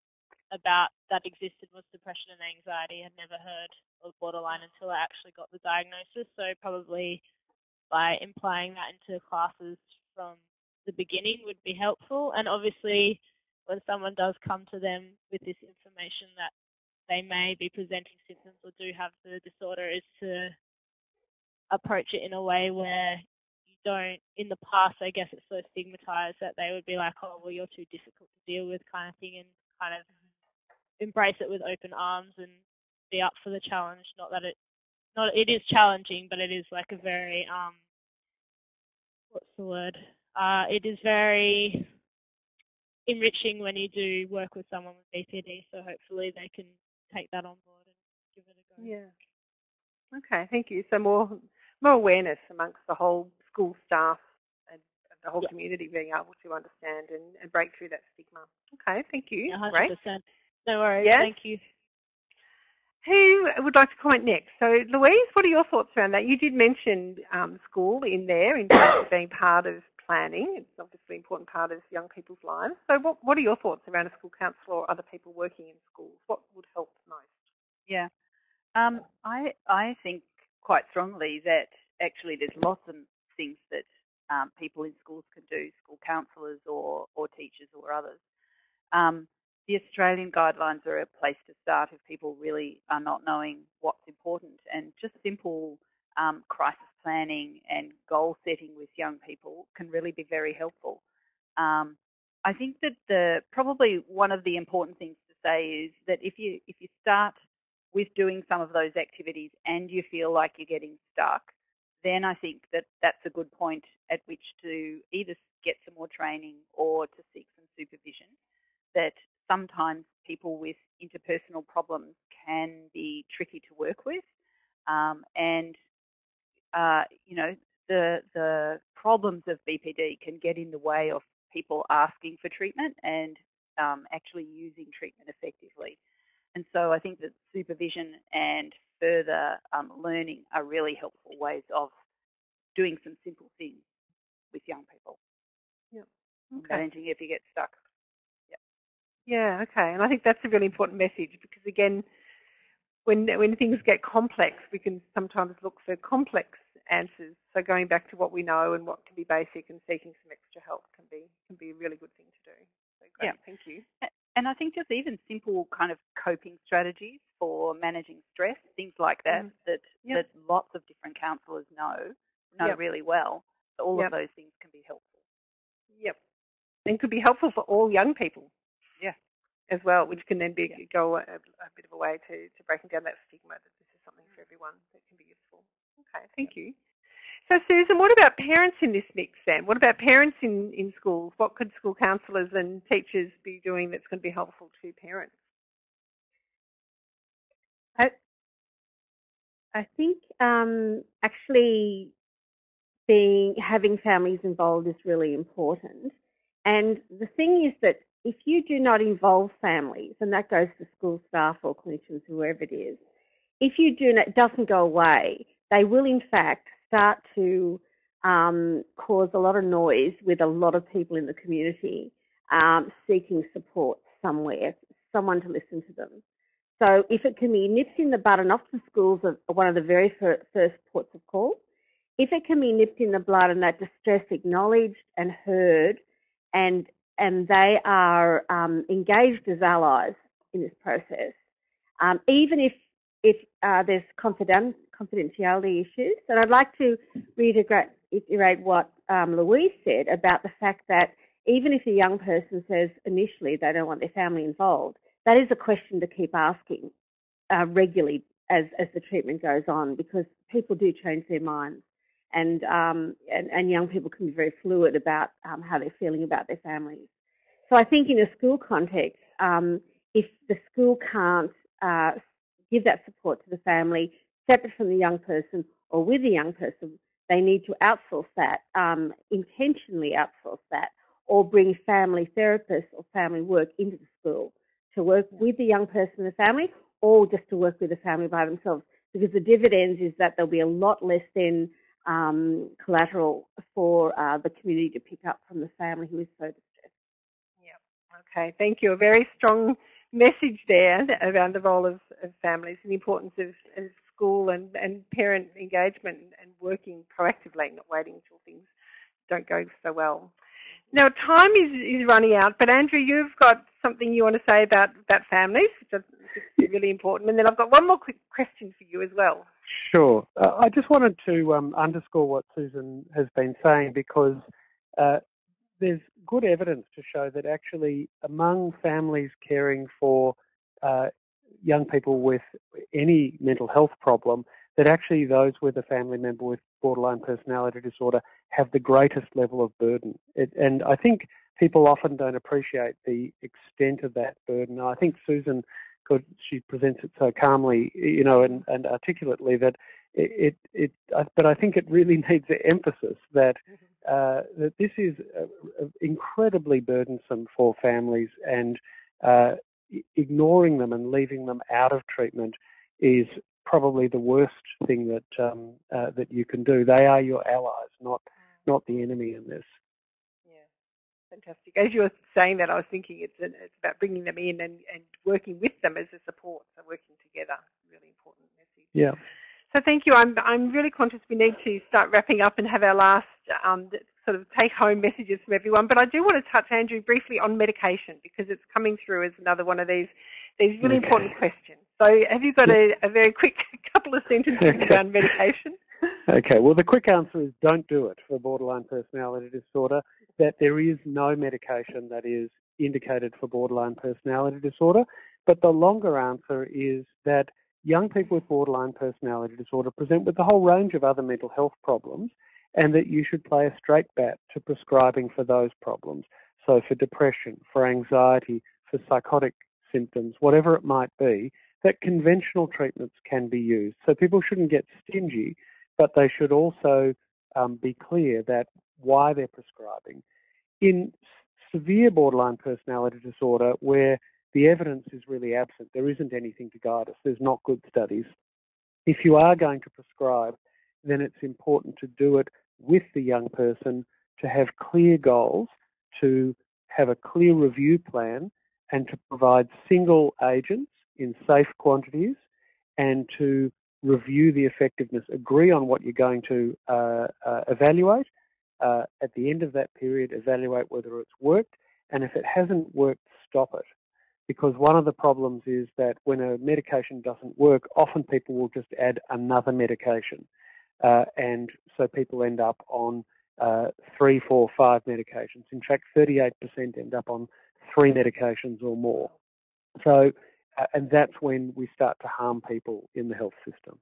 about that existed was depression and anxiety. I had never heard of borderline until I actually got the diagnosis. So probably by implying that into classes from the beginning would be helpful. And obviously when someone does come to them with this information that they may be presenting symptoms or do have the disorder is to approach it in a way where you don't, in the past, I guess it's so stigmatized that they would be like, oh, well, you're too difficult to deal with kind of thing and kind of embrace it with open arms and be up for the challenge. Not that it, not it is challenging, but it is like a very um, what's the word? Uh, it is very enriching when you do work with someone with BPD. So hopefully they can take that on board and give it a go. Yeah. Okay, thank you. So more more awareness amongst the whole school staff and the whole yeah. community being able to understand and, and break through that stigma. Okay, thank you. 100%. Great. No worries. Yeah? Thank you. Who would like to comment next? So, Louise, what are your thoughts around that? You did mention um, school in there in terms of being part of planning. It's obviously an important part of young people's lives. So, what, what are your thoughts around a school counsellor or other people working in schools? What would help most? Yeah, um, I I think quite strongly that actually there's lots of things that um, people in schools can do, school counsellors or or teachers or others. Um, the Australian guidelines are a place to start if people really are not knowing what's important and just simple um, crisis planning and goal setting with young people can really be very helpful. Um, I think that the probably one of the important things to say is that if you if you start with doing some of those activities and you feel like you're getting stuck, then I think that that's a good point at which to either get some more training or to seek some supervision. That sometimes people with interpersonal problems can be tricky to work with. Um, and, uh, you know, the, the problems of BPD can get in the way of people asking for treatment and um, actually using treatment effectively. And so I think that supervision and further um, learning are really helpful ways of doing some simple things with young people. Yep. Okay. Managing if you get stuck. Yeah, okay. And I think that's a really important message because again, when when things get complex, we can sometimes look for complex answers. So going back to what we know and what can be basic and seeking some extra help can be can be a really good thing to do. So great, yeah. thank you. And I think just even simple kind of coping strategies for managing stress, things like that, mm. that yep. that lots of different counsellors know know yep. really well. So all yep. of those things can be helpful. Yep, and could be helpful for all young people. Yeah, as well, which can then be yeah. go a, a, bit of a way to to breaking down that stigma that this is something for everyone that can be useful. Okay, thank you. So Susan, what about parents in this mix then? What about parents in, in schools? What could school counsellors and teachers be doing that's going to be helpful to parents? I, I think um, actually being having families involved is really important. And the thing is that if you do not involve families, and that goes to school staff or clinicians, whoever it is, if you do not, it doesn't go away, they will in fact start to um, cause a lot of noise with a lot of people in the community um, seeking support somewhere, someone to listen to them. So if it can be nipped in the bud, and often schools are one of the very first ports of call, if it can be nipped in the blood and that distress acknowledged and heard and and they are um, engaged as allies in this process, um, even if if uh, there's confident, confidentiality issues. And I'd like to reiterate what um, Louise said about the fact that even if a young person says initially they don't want their family involved, that is a question to keep asking uh, regularly as, as the treatment goes on because people do change their minds. And, um, and, and, young people can be very fluid about um, how they're feeling about their families. So I think in a school context, um, if the school can't uh, give that support to the family, separate from the young person or with the young person, they need to outsource that, um, intentionally outsource that, or bring family therapists or family work into the school to work with the young person and the family, or just to work with the family by themselves. Because the dividends is that there'll be a lot less than um, collateral for uh, the community to pick up from the family who is so distressed. Yeah. Okay. Thank you. A very strong message there around the role of, of families and the importance of, of school and, and parent engagement and working proactively, not waiting until things don't go so well. Now, time is, is running out, but Andrew, you've got something you want to say about, about families, which is really important. And then I've got one more quick question for you as well. Sure. Uh, I just wanted to um, underscore what Susan has been saying because uh, there's good evidence to show that actually among families caring for uh, young people with any mental health problem, that actually those with a family member with borderline personality disorder have the greatest level of burden. It, and I think people often don't appreciate the extent of that burden. I think Susan could, she presents it so calmly, you know, and, and articulately that it, it, it, but I think it really needs emphasis that mm-hmm uh, that this is uh, incredibly burdensome for families and uh, ignoring them and leaving them out of treatment is probably the worst thing that um, uh, that you can do. They are your allies, not not the enemy in this. Yeah, fantastic. As you were saying that, I was thinking it's an, it's about bringing them in and, and working with them as a support, so working together. Really important message. Yeah. So thank you. I'm, I'm really conscious we need to start wrapping up and have our last um, sort of take-home messages from everyone. But I do want to touch, Andrew, briefly on medication because it's coming through as another one of these these really okay. important questions. So have you got a, a very quick couple of sentences okay. around medication? Okay, well the quick answer is don't do it for borderline personality disorder, that there is no medication that is indicated for borderline personality disorder. But the longer answer is that young people with borderline personality disorder present with a whole range of other mental health problems and that you should play a straight bat to prescribing for those problems. So for depression, for anxiety, for psychotic symptoms, whatever it might be, that conventional treatments can be used. So people shouldn't get stingy, but they should also um, be clear that why they're prescribing. In severe borderline personality disorder, where the evidence is really absent. There isn't anything to guide us. There's not good studies. If you are going to prescribe, then it's important to do it with the young person, to have clear goals, to have a clear review plan, and to provide single agents in safe quantities, and to review the effectiveness, agree on what you're going to uh, uh, evaluate. Uh, at the end of that period, evaluate whether it's worked, and if it hasn't worked, stop it. Because one of the problems is that when a medication doesn't work, often people will just add another medication. Uh, and so people end up on uh, three, four, five medications. In fact, 38% end up on three medications or more. So, and that's when we start to harm people in the health system.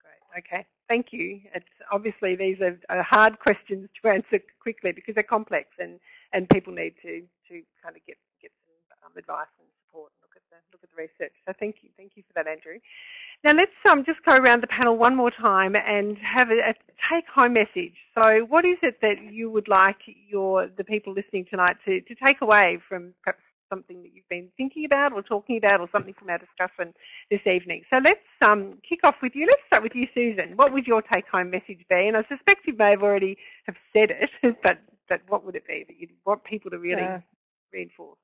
Great. Okay. Thank you. It's obviously these are, are hard questions to answer quickly because they're complex and, and people need to, to kind of get, get some um, advice and support and look at the look at the research. So thank you, thank you for that, Andrew. Now let's um, just go around the panel one more time and have a, a take-home message. So what is it that you would like your the people listening tonight to, to take away from perhaps something that you've been thinking about or talking about or something from our discussion this evening. So let's um, kick off with you. Let's start with you, Susan. What would your take-home message be? And I suspect you may have already have said it, but, but what would it be that you want people to really reinforce?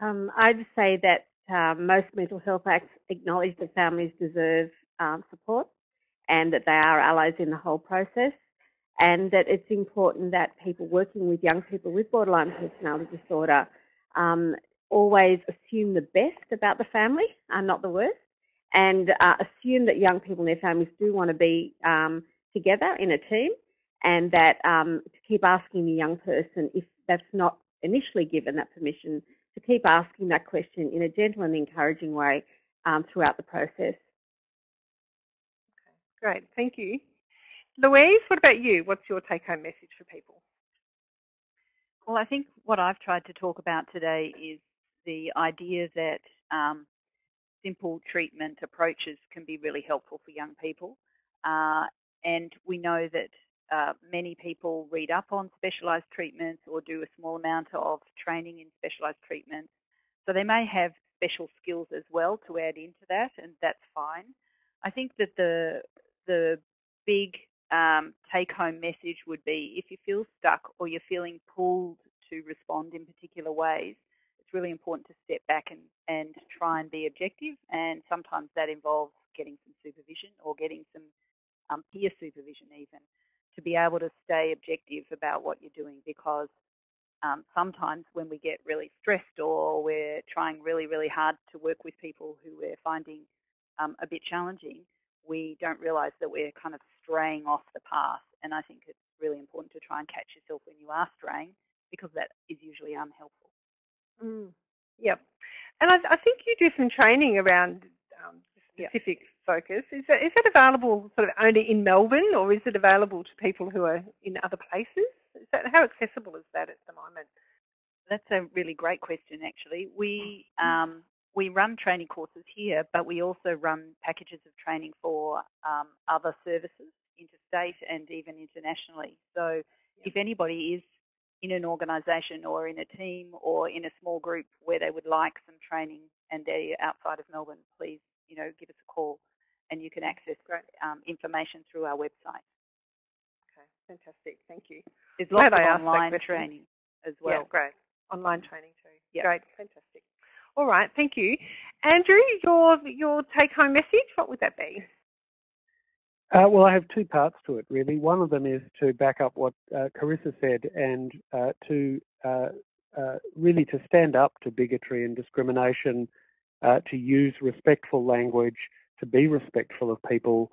Um, I'd say that uh, most mental health acts acknowledge that families deserve um, support and that they are allies in the whole process and that it's important that people working with young people with borderline personality disorder um, always assume the best about the family, uh, not the worst, and uh, assume that young people and their families do want to be um, together in a team and that um, to keep asking the young person if that's not initially given that permission to keep asking that question in a gentle and encouraging way um, throughout the process. Okay, great, thank you. Louise, what about you? What's your take-home message for people? Well, I think what I've tried to talk about today is the idea that um, simple treatment approaches can be really helpful for young people. Uh, and we know that uh, many people read up on specialised treatments or do a small amount of training in specialised treatments. So they may have special skills as well to add into that, and that's fine. I think that the the big um, take-home message would be if you feel stuck or you're feeling pulled to respond in particular ways, it's really important to step back and, and try and be objective. And sometimes that involves getting some supervision or getting some um, peer supervision even to be able to stay objective about what you're doing because um, sometimes when we get really stressed or we're trying really, really hard to work with people who we're finding um, a bit challenging, we don't realise that we're kind of straying off the path. And I think it's really important to try and catch yourself when you are straying because that is usually unhelpful. Mm. Yep. And I, I, think you do some training around um, specific yep focus. Is that, is that available sort of only in Melbourne or is it available to people who are in other places? Is that, how accessible is that at the moment? That's a really great question actually. We, um, we run training courses here but we also run packages of training for um, other services interstate and even internationally. So if anybody is in an organisation or in a team or in a small group where they would like some training and they're outside of Melbourne, please, you know, give us a call and you can access um, information through our website. Okay, fantastic. Thank you. There's lots Glad of online training as well. Yeah, great. Online training too. Yep. Great, fantastic. All right, thank you. Andrew, your, your take-home message, what would that be? Uh, well, I have two parts to it, really. One of them is to back up what uh, Carissa said and uh, to uh, uh, really to stand up to bigotry and discrimination, uh, to use respectful language, to be respectful of people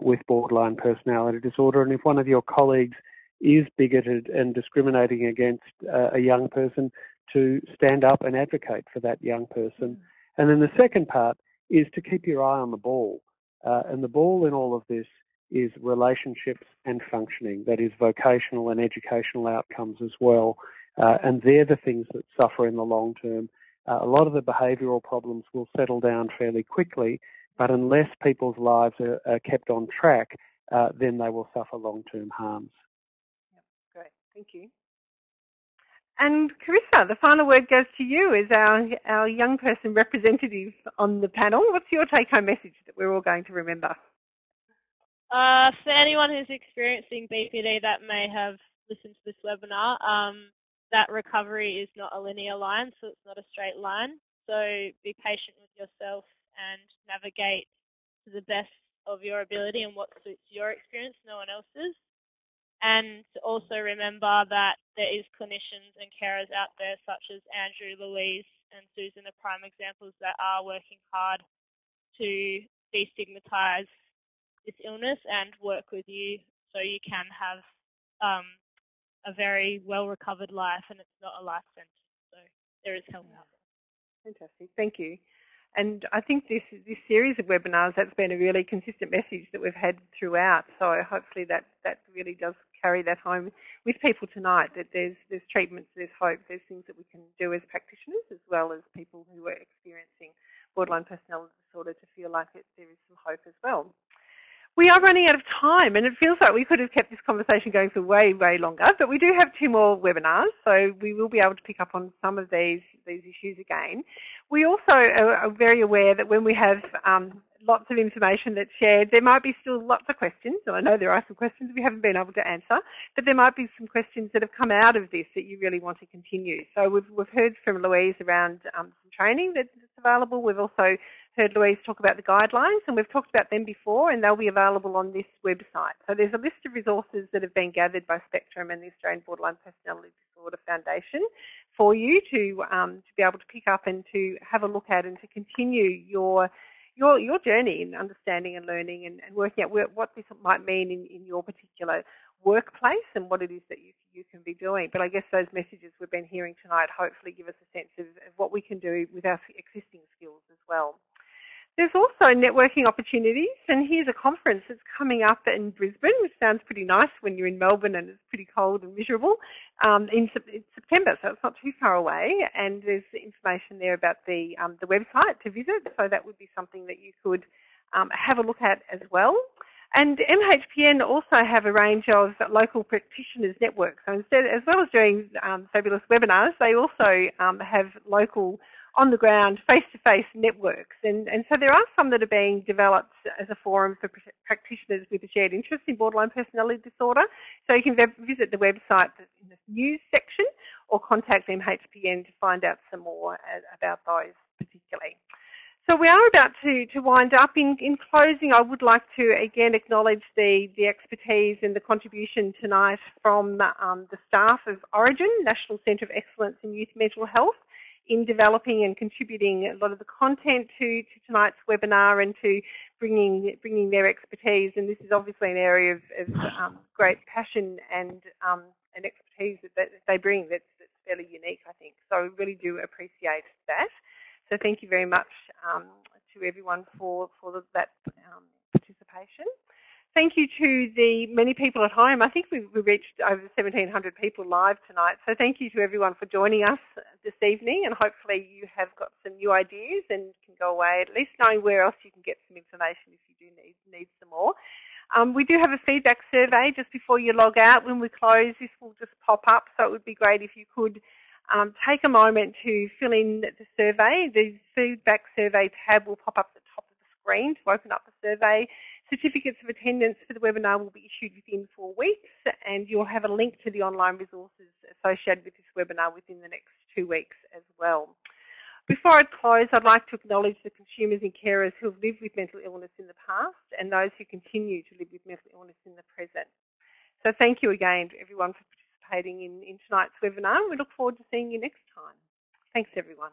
with borderline personality disorder. And if one of your colleagues is bigoted and discriminating against a young person, to stand up and advocate for that young person. And then the second part is to keep your eye on the ball. Uh, and the ball in all of this is relationships and functioning, that is vocational and educational outcomes as well. Uh, and they're the things that suffer in the long term. Uh, a lot of the behavioural problems will settle down fairly quickly, but unless people's lives are, are kept on track, uh, then they will suffer long-term harms. Yep, great, thank you. And Carissa, the final word goes to you as our, our young person representative on the panel. What's your take-home message that we're all going to remember? Uh, for anyone who's experiencing BPD that may have listened to this webinar, um, that recovery is not a linear line, so it's not a straight line. So be patient with yourself and navigate to the best of your ability and what suits your experience, no one else's. And also remember that there is clinicians and carers out there such as Andrew, Louise and Susan are prime examples that are working hard to destigmatise this illness and work with you so you can have um, a very well recovered life and it's not a life sentence. So there is help out there. Fantastic, thank you. And I think this this series of webinars that's been a really consistent message that we've had throughout. So hopefully that that really does carry that home with people tonight. That there's there's treatments, there's hope, there's things that we can do as practitioners as well as people who are experiencing borderline personality disorder to feel like it, there is some hope as well. We are running out of time and it feels like we could have kept this conversation going for way, way longer, but we do have two more webinars, so we will be able to pick up on some of these, these issues again. We also are very aware that when we have um, lots of information that's shared, there might be still lots of questions, and I know there are some questions we haven't been able to answer, but there might be some questions that have come out of this that you really want to continue. So we've, we've heard from Louise around um, some training that's available. We've also heard Louise talk about the guidelines, and we've talked about them before, and they'll be available on this website. So there's a list of resources that have been gathered by Spectrum and the Australian Borderline Personality Disorder Foundation for you to um, to be able to pick up and to have a look at and to continue your your your journey in understanding and learning and, and working out where, what this might mean in, in your particular workplace and what it is that you, you can be doing. But I guess those messages we've been hearing tonight hopefully give us a sense of, of what we can do with our existing skills as well. There's also networking opportunities, and here's a conference that's coming up in Brisbane, which sounds pretty nice when you're in Melbourne and it's pretty cold and miserable, um, in, in, September, so it's not too far away. And there's information there about the, um, the website to visit, so that would be something that you could um, have a look at as well. And MHPN also have a range of local practitioners networks. So instead, as well as doing um, fabulous webinars, they also um, have local on the ground, face-to-face -face networks. And, and so there are some that are being developed as a forum for practitioners with a shared interest in borderline personality disorder. So you can visit the website in the news section or contact MHPN to find out some more about those particularly. So we are about to, to wind up. In, in closing, I would like to again acknowledge the, the expertise and the contribution tonight from um, the staff of Orygen, National Centre of Excellence in Youth Mental Health, in developing and contributing a lot of the content to, to tonight's webinar and to bringing bringing their expertise. And this is obviously an area of, of um, great passion and um, and expertise that, they bring that's, that's, fairly unique, I think. So I really do appreciate that. So thank you very much um, to everyone for, for that um, participation. Thank you to the many people at home. I think we've reached over 1,700 people live tonight. So thank you to everyone for joining us this evening and hopefully you have got some new ideas and can go away at least knowing where else you can get some information if you do need, need some more. Um, we do have a feedback survey just before you log out. When we close, this will just pop up, so it would be great if you could um, take a moment to fill in the survey. The feedback survey tab will pop up at the top of the screen to open up the survey. Certificates of attendance for the webinar will be issued within four weeks and you'll have a link to the online resources associated with this webinar within the next two weeks as well. Before I close, I'd like to acknowledge the consumers and carers who have lived with mental illness in the past and those who continue to live with mental illness in the present. So thank you again to everyone for participating in, in tonight's webinar. We look forward to seeing you next time. Thanks everyone.